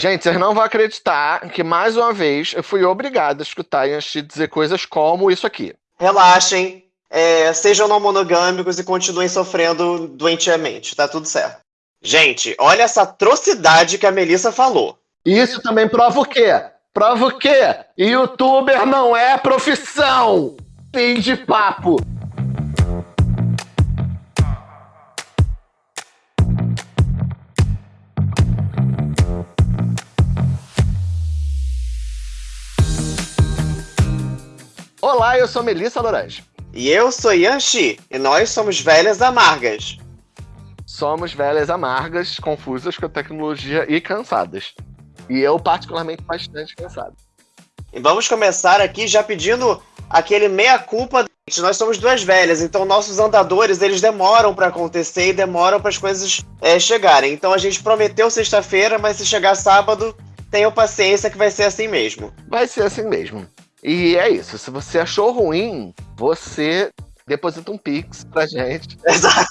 Gente, vocês não vão acreditar que, mais uma vez, eu fui obrigado a escutar Yanxi dizer coisas como isso aqui. Relaxem, é, sejam não monogâmicos e continuem sofrendo doentiamente, tá tudo certo. Gente, olha essa atrocidade que a Melissa falou. Isso também prova o quê? Prova o quê? Youtuber não é profissão! Fim de papo! Olá, eu sou Melissa Lorange. E eu sou Yanxi, e nós somos velhas amargas. Somos velhas amargas, confusas com a tecnologia e cansadas. E eu, particularmente, bastante cansado. E vamos começar aqui já pedindo aquele meia-culpa. Nós somos duas velhas, então nossos andadores eles demoram para acontecer e demoram para as coisas é, chegarem. Então a gente prometeu sexta-feira, mas se chegar sábado, tenham paciência que vai ser assim mesmo. Vai ser assim mesmo. E é isso. Se você achou ruim, você deposita um Pix pra gente. Exa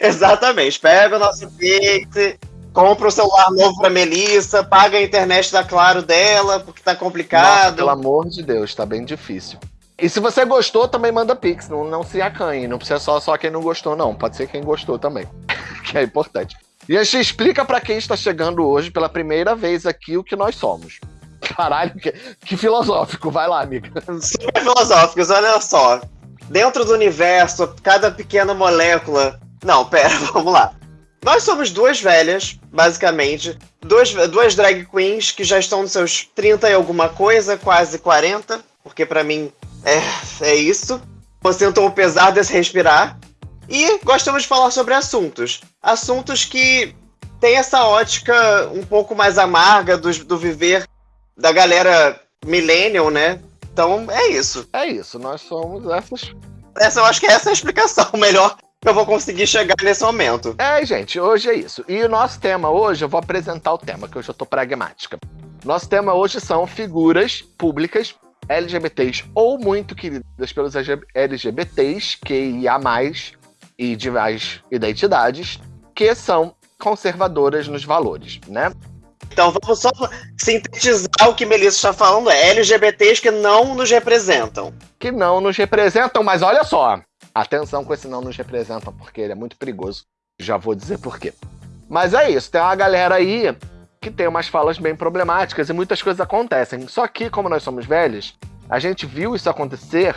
exatamente. Pega o nosso Pix, compra o celular novo pra Melissa, paga a internet da Claro dela, porque tá complicado. Nossa, pelo amor de Deus, tá bem difícil. E se você gostou, também manda Pix, não, não se acanhe. Não precisa só, só quem não gostou, não. Pode ser quem gostou também, que é importante. E a gente explica para quem está chegando hoje pela primeira vez aqui o que nós somos. Caralho, que, que filosófico. Vai lá, amiga. Super filosóficos, olha só. Dentro do universo, cada pequena molécula. Não, pera, vamos lá. Nós somos duas velhas, basicamente. Duas, duas drag queens que já estão nos seus 30 e alguma coisa, quase 40. Porque para mim é, é isso. Sentam o pesar desse respirar. E gostamos de falar sobre assuntos. Assuntos que têm essa ótica um pouco mais amarga do, do viver da galera millennial, né? Então é isso. É isso, nós somos essas. Essa eu acho que essa é a explicação melhor que eu vou conseguir chegar nesse momento. É, gente, hoje é isso. E o nosso tema hoje, eu vou apresentar o tema, que hoje eu tô pragmática. Nosso tema hoje são figuras públicas LGBTs ou muito queridas pelos LGBTs, QIA+, e de mais identidades, que são conservadoras nos valores, né? Então vamos só sintetizar o que Melissa está falando: é LGBTs que não nos representam. Que não nos representam, mas olha só. Atenção com esse não nos representam, porque ele é muito perigoso. Já vou dizer por quê. Mas é isso, tem uma galera aí que tem umas falas bem problemáticas e muitas coisas acontecem. Só que, como nós somos velhos, a gente viu isso acontecer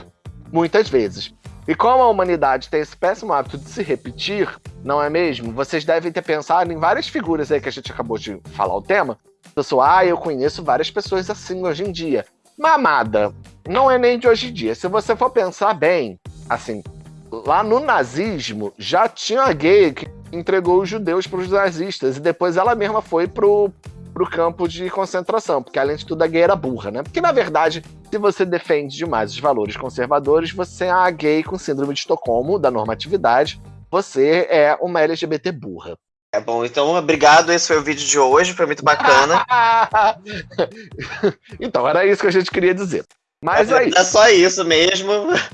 muitas vezes. E como a humanidade tem esse péssimo hábito de se repetir, não é mesmo? Vocês devem ter pensado em várias figuras aí que a gente acabou de falar o tema. Pessoal, ah, eu conheço várias pessoas assim hoje em dia. Mamada, não é nem de hoje em dia. Se você for pensar bem, assim, lá no nazismo já tinha gay que entregou os judeus para os nazistas e depois ela mesma foi pro, pro campo de concentração, porque além de tudo a gay era burra, né? Porque na verdade, se você defende demais os valores conservadores, você é a gay com síndrome de Estocolmo, da normatividade, você é uma LGBT burra. É bom, então obrigado. Esse foi o vídeo de hoje, foi muito bacana. então, era isso que a gente queria dizer. Mas é, é só isso mesmo.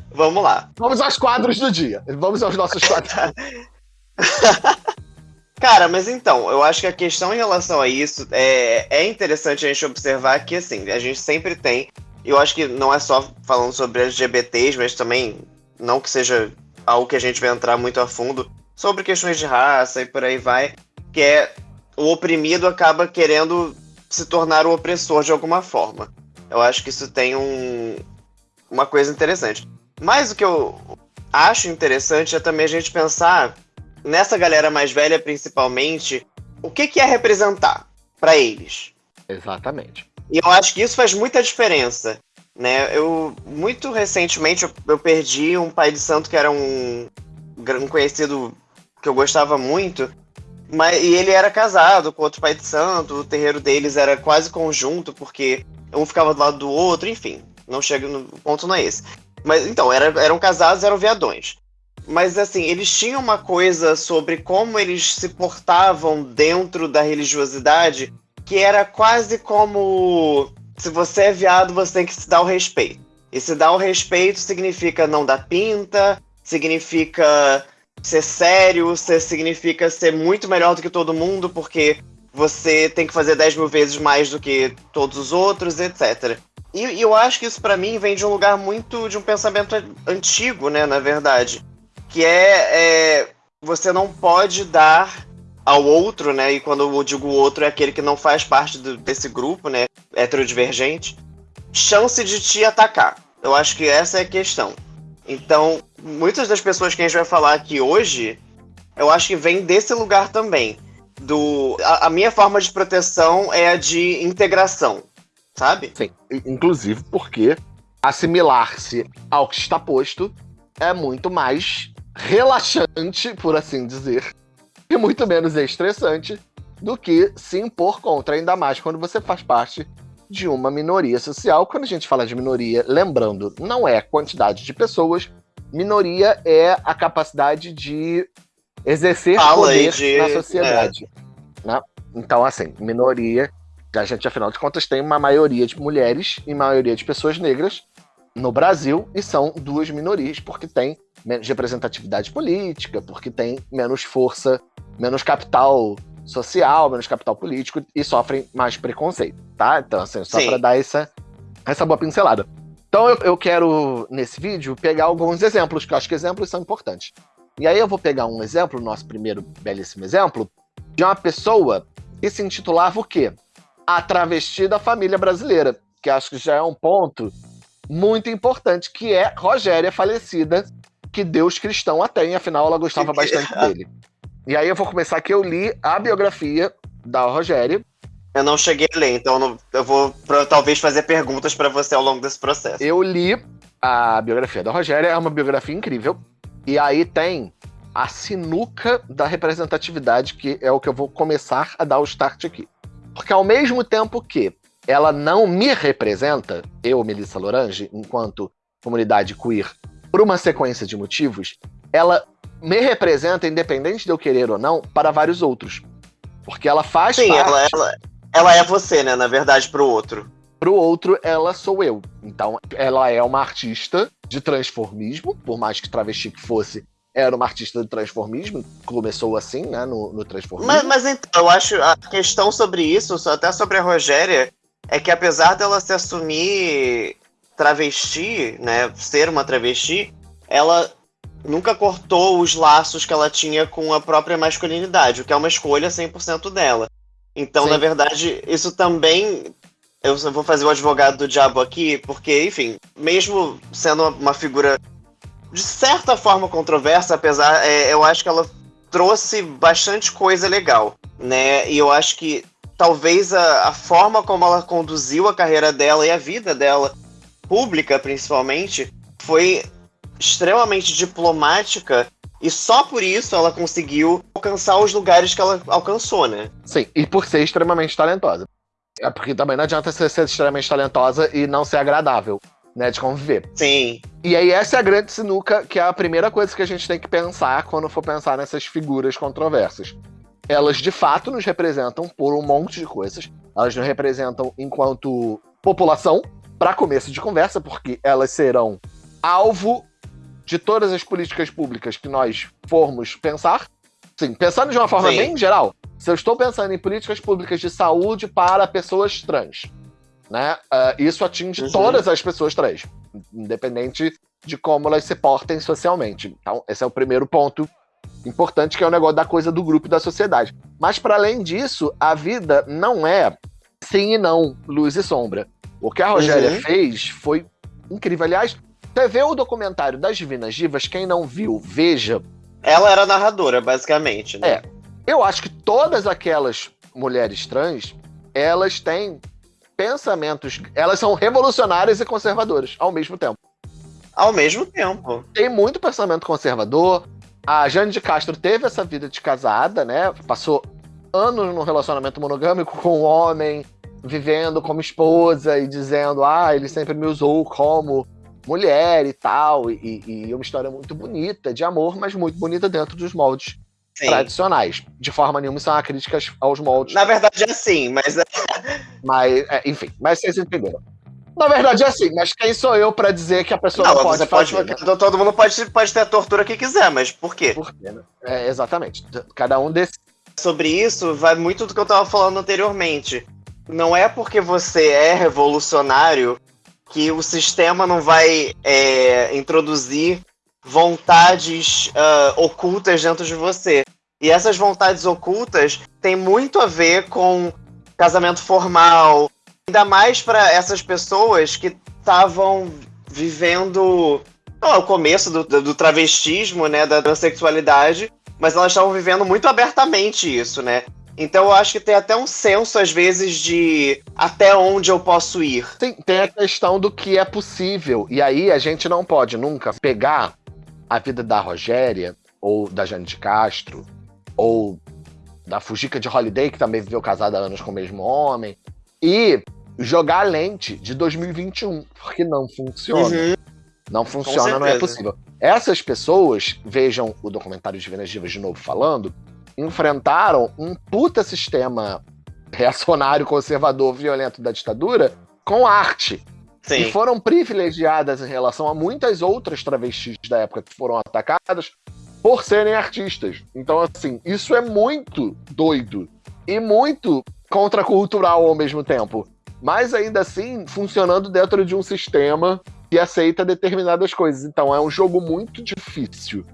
Vamos lá. Vamos aos quadros do dia. Vamos aos nossos quadros. Cara, mas então, eu acho que a questão em relação a isso é, é interessante a gente observar que, assim, a gente sempre tem, eu acho que não é só falando sobre LGBTs, mas também, não que seja algo que a gente vai entrar muito a fundo, sobre questões de raça e por aí vai, que é o oprimido acaba querendo se tornar o opressor de alguma forma. Eu acho que isso tem um, uma coisa interessante. Mas o que eu acho interessante é também a gente pensar nessa galera mais velha, principalmente, o que, que é representar para eles. Exatamente. E eu acho que isso faz muita diferença. Né? Eu, muito recentemente, eu, eu perdi um pai de santo que era um, um conhecido que eu gostava muito, mas, e ele era casado com outro pai de santo, o terreiro deles era quase conjunto, porque um ficava do lado do outro, enfim, não chega no ponto não é esse. Mas então, era, eram casados, eram viadões. Mas assim, eles tinham uma coisa sobre como eles se portavam dentro da religiosidade que era quase como se você é viado, você tem que se dar o respeito. E se dar o respeito significa não dar pinta, significa ser sério, significa ser muito melhor do que todo mundo, porque você tem que fazer 10 mil vezes mais do que todos os outros, etc. E, e eu acho que isso para mim vem de um lugar muito de um pensamento antigo, né, na verdade, que é, é você não pode dar ao outro, né? E quando eu digo outro é aquele que não faz parte do, desse grupo, né? Heterodivergente, chance de te atacar. Eu acho que essa é a questão. Então, muitas das pessoas que a gente vai falar aqui hoje, eu acho que vem desse lugar também. Do, a, a minha forma de proteção é a de integração, sabe? Sim, inclusive porque assimilar-se ao que está posto é muito mais relaxante, por assim dizer, e muito menos estressante do que se impor contra, ainda mais quando você faz parte de uma minoria social. Quando a gente fala de minoria, lembrando, não é quantidade de pessoas, minoria é a capacidade de exercer Fala poder de... na sociedade. É. Né? Então, assim, minoria, a gente, afinal de contas, tem uma maioria de mulheres e maioria de pessoas negras no Brasil, e são duas minorias, porque tem menos representatividade política, porque tem menos força, menos capital social, menos capital político e sofrem mais preconceito, tá? Então, assim, só para dar essa, essa boa pincelada. Então, eu, eu quero, nesse vídeo, pegar alguns exemplos, que eu acho que exemplos são importantes. E aí eu vou pegar um exemplo, nosso primeiro belíssimo exemplo, de uma pessoa que se intitulava o quê? A travesti da família brasileira, que acho que já é um ponto muito importante, que é Rogéria falecida, que Deus cristão a tem, afinal ela gostava bastante dele. E aí eu vou começar que eu li a biografia da Rogéria. Eu não cheguei a ler, então eu vou pra, talvez fazer perguntas para você ao longo desse processo. Eu li a biografia da Rogéria, é uma biografia incrível. E aí tem a sinuca da representatividade, que é o que eu vou começar a dar o start aqui. Porque ao mesmo tempo que ela não me representa, eu, Melissa Lorange, enquanto comunidade queer por uma sequência de motivos, ela me representa, independente de eu querer ou não, para vários outros. Porque ela faz Sim, parte... ela, ela, ela é você, né? Na verdade, pro outro. Pro outro, ela sou eu. Então, ela é uma artista de transformismo, por mais que travesti que fosse, era uma artista de transformismo, começou assim, né, no, no transformismo. Mas, mas então, eu acho a questão sobre isso, até sobre a Rogéria, é que apesar dela se assumir travesti, né, ser uma travesti, ela nunca cortou os laços que ela tinha com a própria masculinidade, o que é uma escolha 100% dela. Então, Sim. na verdade, isso também. Eu vou fazer o advogado do diabo aqui, porque, enfim, mesmo sendo uma figura de certa forma controversa, apesar, é, eu acho que ela trouxe bastante coisa legal, né? E eu acho que talvez a, a forma como ela conduziu a carreira dela e a vida dela pública, principalmente, foi extremamente diplomática e só por isso ela conseguiu alcançar os lugares que ela alcançou, né? Sim, e por ser extremamente talentosa. É porque também não adianta ser, ser extremamente talentosa e não ser agradável, né, de conviver. Sim. E aí essa é a grande sinuca, que é a primeira coisa que a gente tem que pensar quando for pensar nessas figuras controversas. Elas de fato nos representam por um monte de coisas. Elas nos representam enquanto população, para começo de conversa, porque elas serão alvo de todas as políticas públicas que nós formos pensar. Sim, pensando de uma forma Sim. bem geral, se eu estou pensando em políticas públicas de saúde para pessoas trans, né, uh, isso atinge uhum. todas as pessoas trans, independente de como elas se portem socialmente. Então, esse é o primeiro ponto importante, que é o negócio da coisa do grupo e da sociedade. Mas, para além disso, a vida não é sim e não, luz e sombra. O que a Rogéria uhum. fez foi incrível. Aliás, você vê o documentário das Divinas Divas, quem não viu, veja. Ela era narradora, basicamente, né? É. Eu acho que todas aquelas mulheres trans, elas têm pensamentos. Elas são revolucionárias e conservadoras ao mesmo tempo. Ao mesmo tempo. Tem muito pensamento conservador. A Jane de Castro teve essa vida de casada, né? Passou anos num relacionamento monogâmico com um homem vivendo como esposa e dizendo, ah, ele sempre me usou como mulher e tal. E, e é uma história muito bonita de amor, mas muito bonita dentro dos moldes Sim. tradicionais. De forma nenhuma são críticas aos moldes. Na verdade é assim, mas. É mas, é, enfim, mas vocês entenderam. Na verdade é assim, mas quem sou eu para dizer que a pessoa não, não pode fazer? Pode, né? Todo mundo pode, pode ter a tortura que quiser, mas por quê? Por quê, né? É, exatamente. Cada um desse sobre isso vai muito do que eu estava falando anteriormente. Não é porque você é revolucionário que o sistema não vai é, introduzir vontades uh, ocultas dentro de você. E essas vontades ocultas têm muito a ver com casamento formal, ainda mais para essas pessoas que estavam vivendo não, o começo do, do travestismo, né, da transexualidade, mas elas estavam vivendo muito abertamente isso, né? Então eu acho que tem até um senso, às vezes, de até onde eu posso ir. Tem, tem a questão do que é possível. E aí a gente não pode nunca pegar a vida da Rogéria, ou da Jane de Castro, ou da Fujica de Holiday, que também viveu casada há anos com o mesmo homem, e jogar a lente de 2021, porque não funciona. Uhum. Não funciona, não é possível. Essas pessoas, vejam o documentário Divinas Divas de novo falando, enfrentaram um puta sistema reacionário, conservador, violento da ditadura com arte. Sim. E foram privilegiadas em relação a muitas outras travestis da época que foram atacadas por serem artistas. Então, assim, isso é muito doido e muito contracultural ao mesmo tempo. Mas ainda assim, funcionando dentro de um sistema que aceita determinadas coisas. Então, é um jogo muito difícil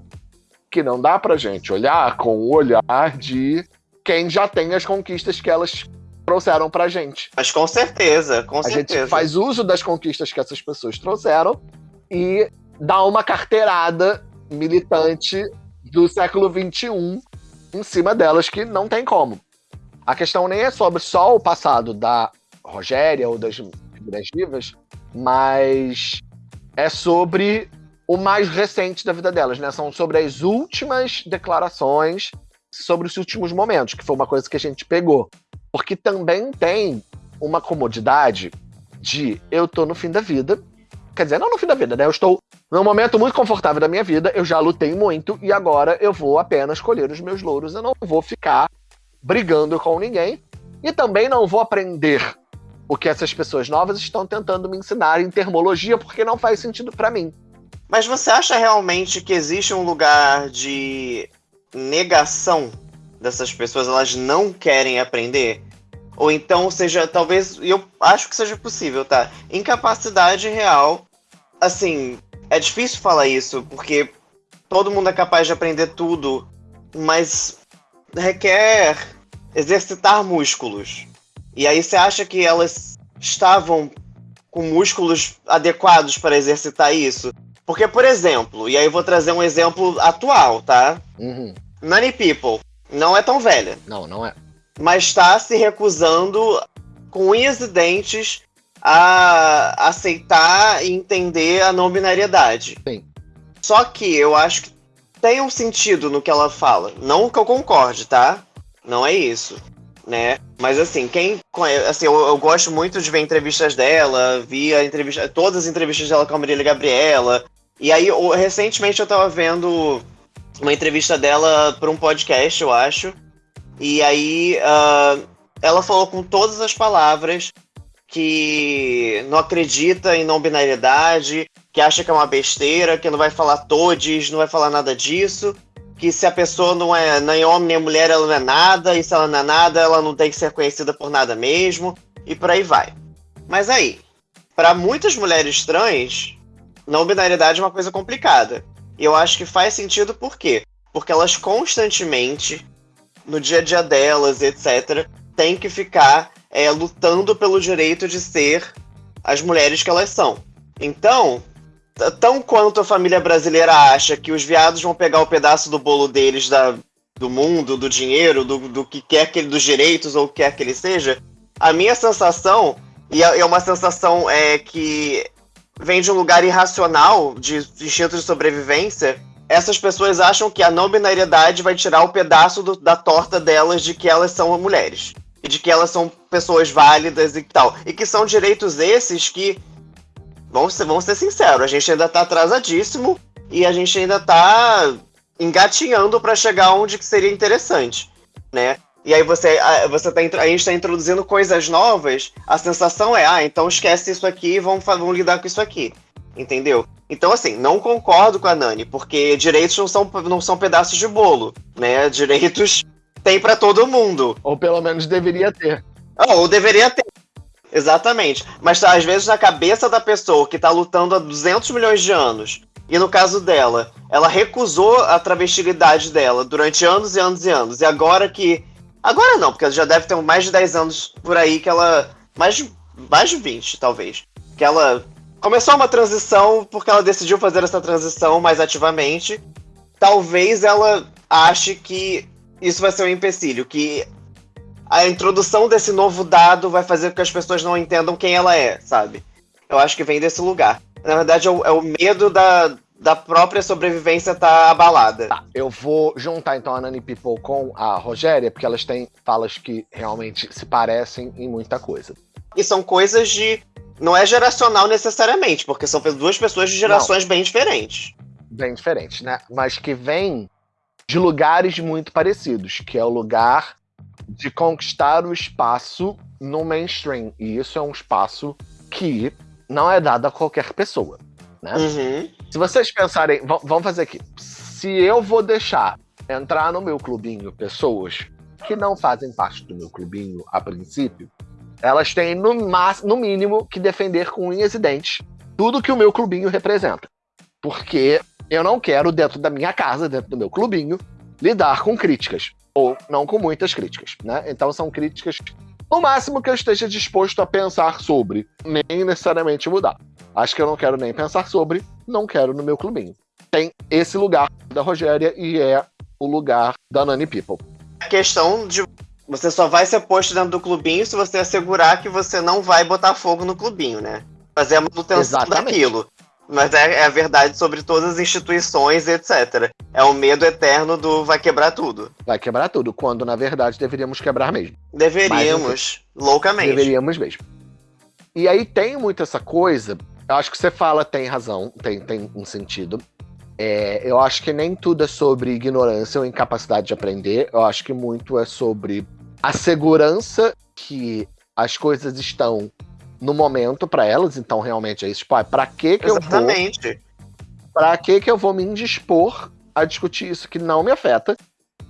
que não dá pra gente olhar com o olhar de quem já tem as conquistas que elas trouxeram pra gente. Mas com certeza, com a certeza. gente faz uso das conquistas que essas pessoas trouxeram e dá uma carteirada militante do século XXI em cima delas que não tem como. A questão nem é sobre só o passado da Rogéria ou das figuras vivas, mas é sobre o mais recente da vida delas, né? São sobre as últimas declarações, sobre os últimos momentos, que foi uma coisa que a gente pegou. Porque também tem uma comodidade de eu tô no fim da vida. Quer dizer, não no fim da vida, né? Eu estou num momento muito confortável da minha vida, eu já lutei muito e agora eu vou apenas colher os meus louros, eu não vou ficar brigando com ninguém e também não vou aprender o que essas pessoas novas estão tentando me ensinar em termologia, porque não faz sentido para mim. Mas você acha realmente que existe um lugar de negação dessas pessoas? Elas não querem aprender? Ou então seja, talvez, eu acho que seja possível, tá? Incapacidade real. Assim, é difícil falar isso, porque todo mundo é capaz de aprender tudo, mas requer exercitar músculos. E aí você acha que elas estavam com músculos adequados para exercitar isso? Porque, por exemplo, e aí eu vou trazer um exemplo atual, tá? Uhum. Nani People não é tão velha. Não, não é. Mas está se recusando com unhas e dentes a aceitar e entender a não binariedade. Sim. Só que eu acho que tem um sentido no que ela fala. Não que eu concorde, tá? Não é isso. Né? Mas assim, quem assim, eu, eu, gosto muito de ver entrevistas dela, vi a entrevista, todas as entrevistas dela com a Marília Gabriela, e aí, recentemente eu tava vendo uma entrevista dela para um podcast, eu acho. E aí uh, ela falou com todas as palavras que não acredita em não binariedade, que acha que é uma besteira, que não vai falar todes, não vai falar nada disso, que se a pessoa não é nem homem nem mulher, ela não é nada, e se ela não é nada, ela não tem que ser conhecida por nada mesmo, e por aí vai. Mas aí, para muitas mulheres trans, não binariedade é uma coisa complicada. E eu acho que faz sentido por quê? Porque elas constantemente, no dia a dia delas, etc., têm que ficar é, lutando pelo direito de ser as mulheres que elas são. Então, tão quanto a família brasileira acha que os viados vão pegar o pedaço do bolo deles da, do mundo, do dinheiro, do, do que quer que ele, dos direitos ou o que quer que ele seja, a minha sensação, e é, é uma sensação é, que vem de um lugar irracional, de instinto de sobrevivência, essas pessoas acham que a não binariedade vai tirar o pedaço do, da torta delas de que elas são mulheres. E de que elas são pessoas válidas e tal. E que são direitos esses que, vamos ser, vamos ser sinceros, a gente ainda tá atrasadíssimo e a gente ainda tá engatinhando para chegar onde que seria interessante, né? E aí você, você tá, a gente está introduzindo coisas novas, a sensação é, ah, então esquece isso aqui e vamos, vamos lidar com isso aqui. Entendeu? Então, assim, não concordo com a Nani, porque direitos não são, não são pedaços de bolo, né? Direitos tem para todo mundo. Ou pelo menos deveria ter. ou deveria ter. Exatamente. Mas tá, às vezes na cabeça da pessoa que tá lutando há 200 milhões de anos, e no caso dela, ela recusou a travestilidade dela durante anos e anos e anos, e agora que. Agora não, porque ela já deve ter mais de 10 anos por aí que ela. Mais de, mais de 20, talvez. Que ela começou uma transição porque ela decidiu fazer essa transição mais ativamente. Talvez ela ache que isso vai ser um empecilho, que a introdução desse novo dado vai fazer com que as pessoas não entendam quem ela é, sabe? Eu acho que vem desse lugar. Na verdade, é o, é o medo da, da própria sobrevivência tá abalada. Tá, eu vou juntar então a Nani People com a Rogéria, porque elas têm falas que realmente se parecem em muita coisa. E são coisas de. Não é geracional necessariamente, porque são duas pessoas de gerações não. bem diferentes. Bem diferentes, né? Mas que vêm de lugares muito parecidos, que é o lugar de conquistar o espaço no mainstream. E isso é um espaço que não é dado a qualquer pessoa. Né? Uhum. Se vocês pensarem, vamos fazer aqui. Se eu vou deixar entrar no meu clubinho pessoas que não fazem parte do meu clubinho a princípio, elas têm no, no mínimo que defender com unhas e dentes tudo que o meu clubinho representa. Porque eu não quero, dentro da minha casa, dentro do meu clubinho, lidar com críticas ou não com muitas críticas, né? Então são críticas no máximo que eu esteja disposto a pensar sobre, nem necessariamente mudar. Acho que eu não quero nem pensar sobre, não quero no meu clubinho. Tem esse lugar da Rogéria e é o lugar da Nani People. A questão de você só vai ser posto dentro do clubinho se você assegurar que você não vai botar fogo no clubinho, né? Fazer a manutenção Exatamente. daquilo. Mas é, é, a verdade sobre todas as instituições, etc. É o medo eterno do vai quebrar tudo. Vai quebrar tudo, quando na verdade deveríamos quebrar mesmo. Deveríamos, Mas, loucamente. Deveríamos mesmo. E aí tem muito essa coisa, eu acho que você fala tem razão, tem, tem um sentido. É, eu acho que nem tudo é sobre ignorância ou incapacidade de aprender, eu acho que muito é sobre a segurança que as coisas estão no momento para elas, então realmente é isso. Tipo, ah, pra que que Exatamente. eu vou... Pra que que eu vou me indispor a discutir isso que não me afeta,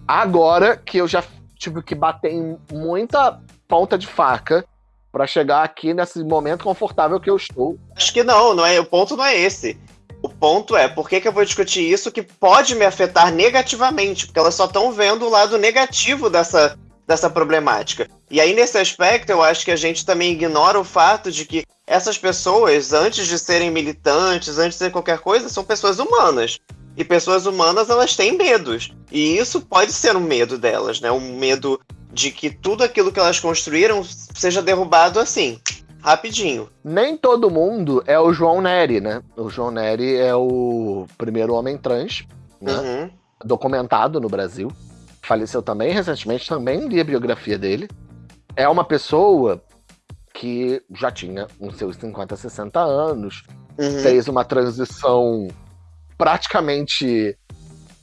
agora que eu já tive que bater em muita ponta de faca para chegar aqui nesse momento confortável que eu estou. Acho que não, não é, o ponto não é esse. O ponto é, por que, que eu vou discutir isso que pode me afetar negativamente? Porque elas só estão vendo o lado negativo dessa, dessa problemática. E aí, nesse aspecto, eu acho que a gente também ignora o fato de que essas pessoas, antes de serem militantes, antes de ser qualquer coisa, são pessoas humanas. E pessoas humanas, elas têm medos. E isso pode ser um medo delas, né? Um medo de que tudo aquilo que elas construíram seja derrubado assim, rapidinho. Nem todo mundo é o João Neri, né? O João Neri é o primeiro homem trans, né? Uhum. Documentado no Brasil faleceu também recentemente, também li a biografia dele. É uma pessoa que já tinha uns seus 50, 60 anos, uhum. fez uma transição praticamente.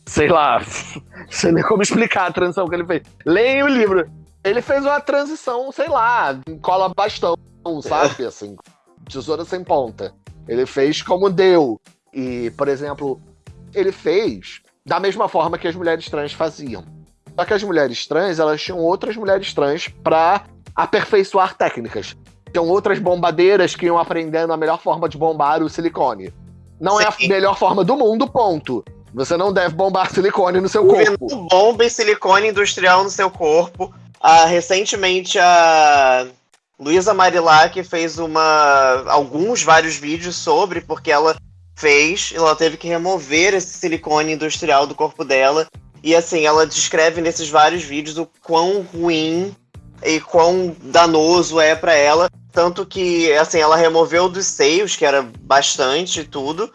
Sei lá, sei nem como explicar a transição que ele fez. Leia o livro. Ele fez uma transição, sei lá, cola bastão, sabe? Assim, tesoura sem ponta. Ele fez como deu. E, por exemplo, ele fez da mesma forma que as mulheres trans faziam. Só que as mulheres trans, elas tinham outras mulheres trans para aperfeiçoar técnicas. Tinham outras bombadeiras que iam aprendendo a melhor forma de bombar o silicone. Não Sim. é a melhor forma do mundo, ponto. Você não deve bombar silicone no seu o corpo. Bomba silicone industrial no seu corpo. Ah, recentemente a Luísa Marilac fez uma alguns vários vídeos sobre porque ela fez, ela teve que remover esse silicone industrial do corpo dela e assim, ela descreve nesses vários vídeos o quão ruim e quão danoso é para ela. Tanto que, assim, ela removeu dos seios, que era bastante tudo.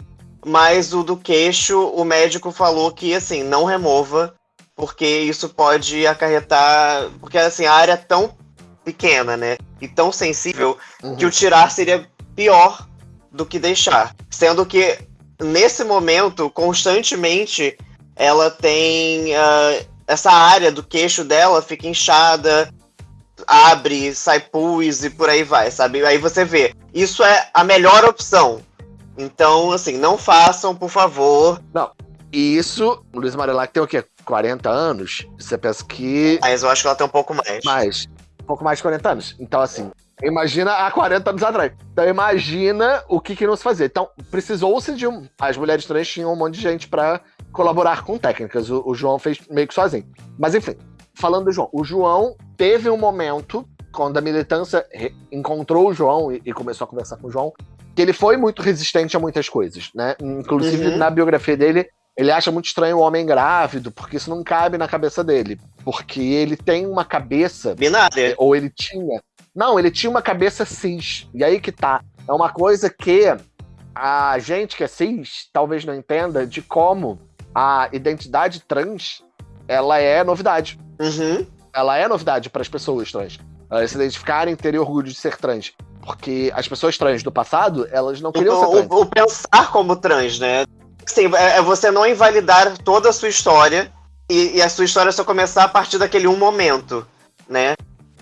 Mas o do queixo, o médico falou que, assim, não remova, porque isso pode acarretar. Porque, assim, a área é tão pequena, né? E tão sensível, uhum. que o tirar seria pior do que deixar. Sendo que, nesse momento, constantemente ela tem uh, essa área do queixo dela fica inchada, abre, sai pus e por aí vai, sabe? Aí você vê, isso é a melhor opção. Então, assim, não façam, por favor. Não. E isso, Luiz Marilac tem o quê? 40 anos? Você pensa que. Mas eu acho que ela tem um pouco mais. Mais. Um pouco mais de 40 anos. Então, assim, imagina há 40 anos atrás. Então, imagina o que, que não se fazia. Então, precisou-se de um. As mulheres trans tinham um monte de gente para colaborar com técnicas. O, o João fez meio que sozinho. Mas, enfim, falando do João. O João teve um momento, quando a militância encontrou o João e, e começou a conversar com o João, que ele foi muito resistente a muitas coisas, né? Inclusive, uhum. na biografia dele, ele acha muito estranho o homem grávido, porque isso não cabe na cabeça dele. Porque ele tem uma cabeça. Binária. Ou ele tinha. Não, ele tinha uma cabeça cis. E aí que tá. É uma coisa que a gente que é cis talvez não entenda de como a identidade trans ela é novidade. Uhum. Ela é novidade para as pessoas trans. Elas se identificarem, terem orgulho de ser trans. Porque as pessoas trans do passado, elas não queriam o, ser trans. O, o pensar como trans, né? Sim, é, é você não invalidar toda a sua história e, e, a sua história só começar a partir daquele um momento, né?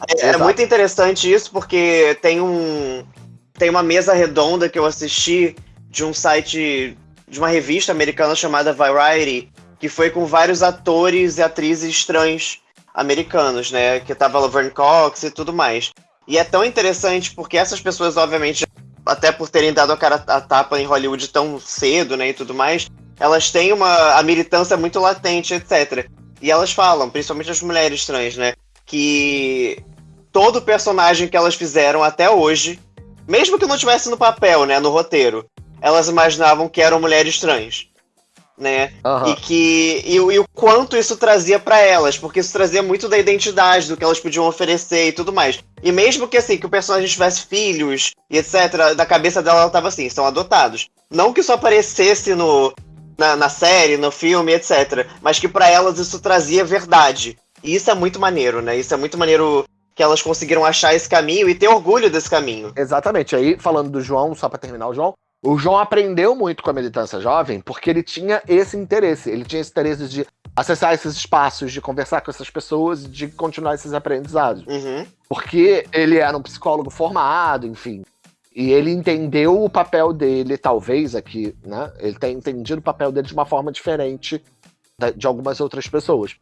É, é, muito interessante isso porque tem um tem uma mesa redonda que eu assisti de um site de uma revista americana chamada Variety que foi com vários atores e atrizes trans americanos, né? Que tava Laverne Cox e tudo mais. E é tão interessante porque essas pessoas, obviamente, até por terem dado a cara a tapa em Hollywood tão cedo, né, e tudo mais, elas têm uma a militância muito latente, etc. E elas falam, principalmente as mulheres trans, né, que todo personagem que elas fizeram até hoje, mesmo que não tivesse no papel, né, no roteiro, elas imaginavam que eram mulheres trans né? Uhum. E que e, e, o quanto isso trazia para elas, porque isso trazia muito da identidade, do que elas podiam oferecer e tudo mais. E mesmo que assim, que o personagem tivesse filhos e etc, da cabeça dela ela tava assim, são adotados. Não que isso aparecesse no na, na série, no filme, etc, mas que para elas isso trazia verdade. E isso é muito maneiro, né? Isso é muito maneiro que elas conseguiram achar esse caminho e ter orgulho desse caminho. Exatamente. Aí, falando do João, só para terminar o João, o João aprendeu muito com a militância jovem porque ele tinha esse interesse. Ele tinha esse interesse de acessar esses espaços, de conversar com essas pessoas, de continuar esses aprendizados. Uhum. Porque ele era um psicólogo formado, enfim. E ele entendeu o papel dele, talvez aqui, né? Ele tem entendido o papel dele de uma forma diferente de algumas outras pessoas.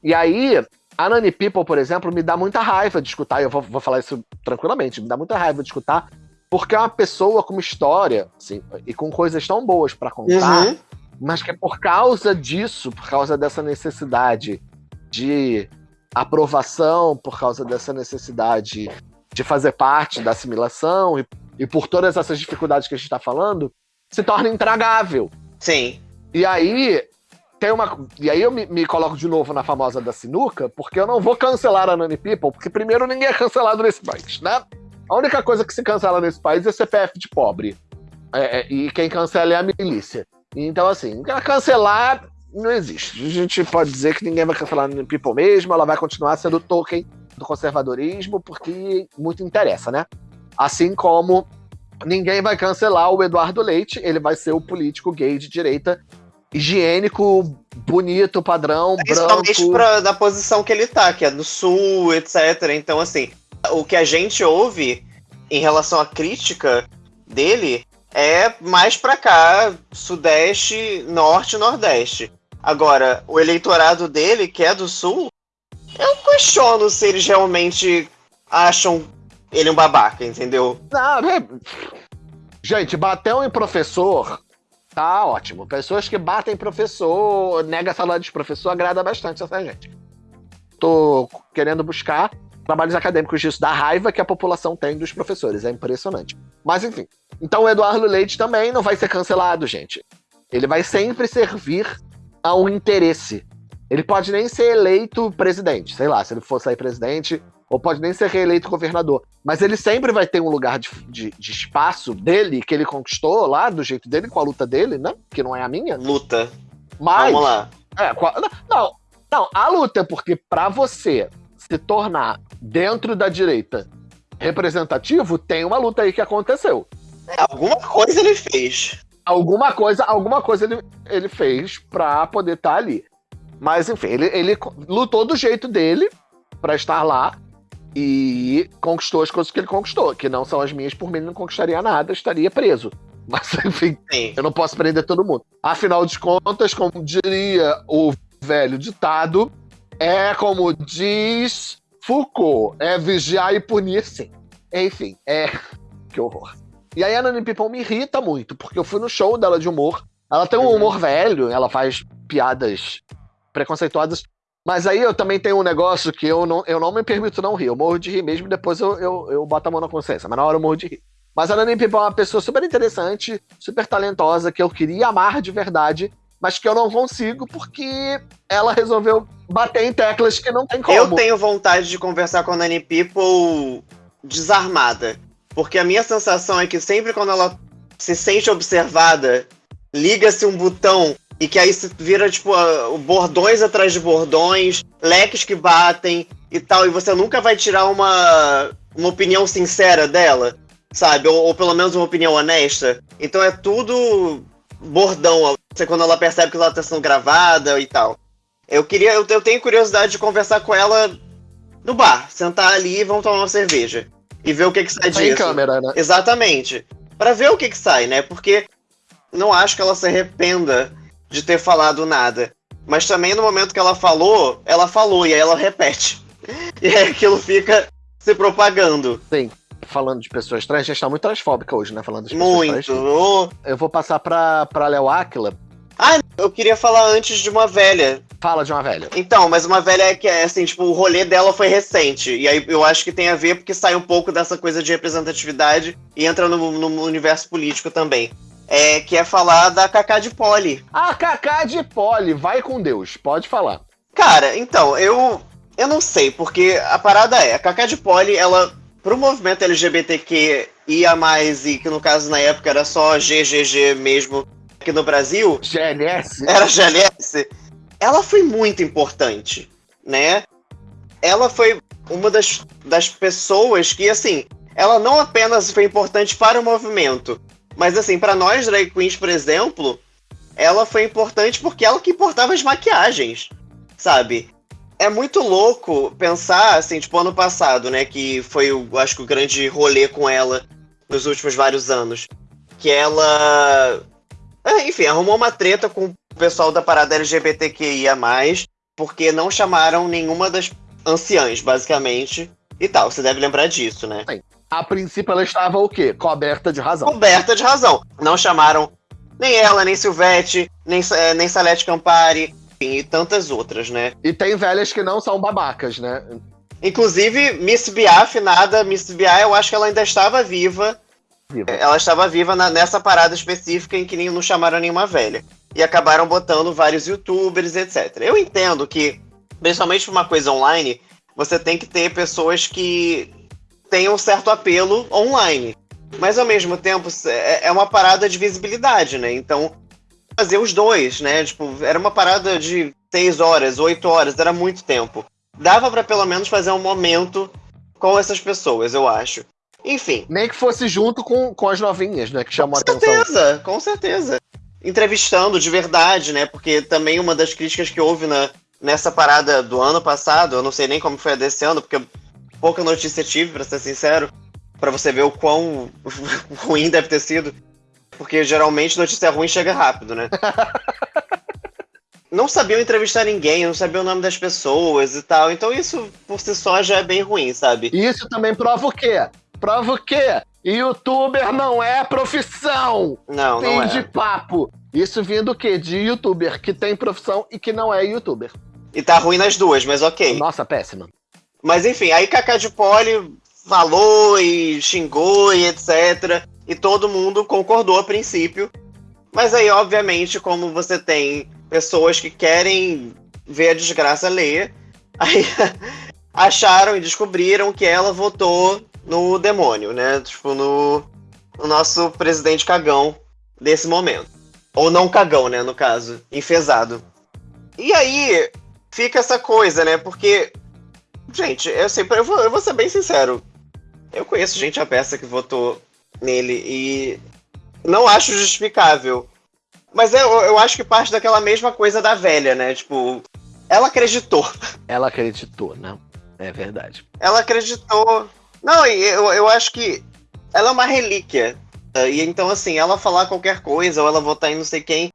E aí, a Nani People, por exemplo, me dá muita raiva de escutar, e eu vou, vou falar isso tranquilamente, me dá muita raiva de escutar porque é uma pessoa com uma história, assim, e com coisas tão boas para contar, uhum. mas que é por causa disso, por causa dessa necessidade de aprovação, por causa dessa necessidade de fazer parte da assimilação e, e por todas essas dificuldades que a gente está falando, se torna intragável. Sim. E aí tem uma. E aí eu me, me, coloco de novo na famosa da sinuca, porque eu não vou cancelar a Nani People, porque primeiro ninguém é cancelado nesse país, né? A única coisa que se cancela nesse país é CPF de pobre. É, é, e quem cancela é a milícia. Então, assim, cancelar não existe. A gente pode dizer que ninguém vai cancelar no People mesmo, ela vai continuar sendo token do conservadorismo, porque muito interessa, né? Assim como ninguém vai cancelar o Eduardo Leite, ele vai ser o político gay de direita, higiênico, bonito, padrão, Principalmente branco. Pra, da posição que ele tá, que é do sul, etc. Então, assim, o que a gente ouve em relação à crítica dele é mais para cá, sudeste, norte, nordeste. Agora, o eleitorado dele, que é do sul, eu questiono se eles realmente acham ele um babaca, entendeu? Não, é... Gente, bateu em professor, tá ótimo. Pessoas que batem em professor, nega salário de professor, agrada bastante essa gente. Tô querendo buscar trabalhos acadêmicos disso, da raiva que a população tem dos professores. É impressionante. Mas enfim. Então o Eduardo Leite também não vai ser cancelado, gente. Ele vai sempre servir a um interesse. Ele pode nem ser eleito presidente, sei lá, se ele for sair presidente, ou pode nem ser reeleito governador. Mas ele sempre vai ter um lugar de, de, de, espaço dele, que ele conquistou lá, do jeito dele, com a luta dele, né? Que não é a minha. Luta. Mas. Vamos lá. É, não, não, a luta, porque para você se tornar dentro da direita representativo, tem uma luta aí que aconteceu. É, alguma coisa ele fez. Alguma coisa, alguma coisa ele, ele fez pra poder estar tá ali. Mas enfim, ele, ele lutou do jeito dele para estar lá e conquistou as coisas que ele conquistou, que não são as minhas, por mim ele não conquistaria nada, estaria preso. Mas, enfim, Sim. eu não posso prender todo mundo. Afinal de contas, como diria o velho ditado, é como diz Foucault, é vigiar e punir sim. Enfim, é. Que horror. E aí a Nani Pipão me irrita muito, porque eu fui no show dela de humor. Ela tem um Uhum. humor velho, ela faz piadas preconceituosas. Mas aí eu também tenho um negócio que eu não, eu não me permito não rir. Eu morro de rir mesmo, depois eu, eu, eu boto a mão na consciência. Mas na hora eu morro de rir. Mas a Nani Pipão é uma pessoa super interessante, super talentosa, que eu queria amar de verdade, mas que eu não consigo porque ela resolveu bater em teclas que não tem como. Eu tenho vontade de conversar com a Nani People desarmada. Porque a minha sensação é que sempre quando ela se sente observada, liga-se um botão e que aí se vira, tipo, bordões atrás de bordões, leques que batem e tal, e você nunca vai tirar uma, uma opinião sincera dela, sabe? Ou, ou pelo menos uma opinião honesta. Então é tudo bordão, você- quando ela percebe que ela tá sendo gravada e tal. Eu queria, eu, eu tenho curiosidade de conversar com ela no bar, sentar ali e vamos tomar uma cerveja. E ver o que que sai Sem disso. câmera, né? Exatamente. Pra ver o que que sai, né? Porque não acho que ela se arrependa de ter falado nada. Mas também no momento que ela falou, ela falou e aí ela repete. E aí aquilo fica se propagando. Falando de pessoas trans, a gente tá muito transfóbica hoje, né? Falando das pessoas Muito. trans. Ô, Eu vou passar pra, pra Léo Áquila. Eu queria falar antes de uma velha. Fala de uma velha. Então, mas uma velha que é assim, tipo, o rolê dela foi recente. E aí eu acho que tem a ver porque sai um pouco dessa coisa de representatividade e entra no, no universo político também. É, que é falar da Cacá de Poli. A Cacá de Poli, vai com Deus, pode falar. Cara, então, eu. Eu não sei, porque a parada é, a Cacá de Poli, ela, pro movimento LGBTQ ia mais, e que no caso na época era só GGG mesmo aqui no Brasil, GLS? era GLS, ela foi muito importante, né? Ela foi uma das, das pessoas que, assim, ela não apenas foi importante para o movimento, mas, assim, para nós drag queens, por exemplo, ela foi importante porque ela que importava as maquiagens, sabe? É muito louco pensar, assim, tipo, ano passado, né, que foi, o, acho que o grande rolê com ela nos últimos vários anos, que ela enfim, arrumou uma treta com o pessoal da parada LGBTQIA, porque não chamaram nenhuma das anciãs, basicamente. E tal, você deve lembrar disso, né? A princípio ela estava o quê? Coberta de razão. Coberta de razão. Não chamaram nem ela, nem Silvete, nem, eh, nem Salete Campari, enfim, e tantas outras, né? E tem velhas que não são babacas, né? Inclusive, Miss Bia, afinada, Miss Bia, eu acho que ela ainda estava viva. Viva. Ela estava viva na- nessa parada específica em que nem, não chamaram nenhuma velha. E acabaram botando vários youtubers, etc. Eu entendo que, principalmente pra uma coisa online, você tem que ter pessoas que tenham um certo apelo online. Mas ao mesmo tempo, é é uma parada de visibilidade, né? Então, fazer os dois, né? Tipo, era uma parada de seis horas, oito horas, era muito tempo. Dava pra pelo menos fazer um momento com essas pessoas, eu acho. Enfim, Nem que fosse junto com, com as novinhas, né? Que chamou a com atenção. certeza, com certeza. Entrevistando de verdade, né? Porque também uma das críticas que houve na, nessa parada do ano passado, eu não sei nem como foi a desse ano, porque pouca notícia tive, pra ser sincero, pra você ver o quão ruim deve ter sido. Porque geralmente notícia ruim chega rápido, né? não sabiam entrevistar ninguém, não sabiam o nome das pessoas e tal. Então isso por si só já é bem ruim, sabe? E isso também prova o quê? Prova o quê? Youtuber não é profissão! Não, Fim não de é. papo. Isso vindo o quê? De youtuber que tem profissão e que não é youtuber. E tá ruim nas duas, mas ok. Nossa, péssima. Mas enfim, aí Kaká de Poli falou e xingou e etc. E todo mundo concordou a princípio. Mas aí, obviamente, como você tem pessoas que querem ver a desgraça ler, aí acharam e descobriram que ela votou no demônio, né? Tipo, no, no nosso presidente cagão desse momento. Ou não cagão, né, no caso, enfesado. E aí fica essa coisa, né? Porque Gente, eu sempre eu vou, eu vou ser bem sincero. Eu conheço gente a peça que votou nele e não acho justificável. Mas eu, eu acho que parte daquela mesma coisa da velha, né? Tipo, ela acreditou. Ela acreditou, né? É verdade. Ela acreditou. Não, eu, eu acho que ela é uma relíquia E então, assim, ela falar qualquer coisa, ou ela votar em não sei quem,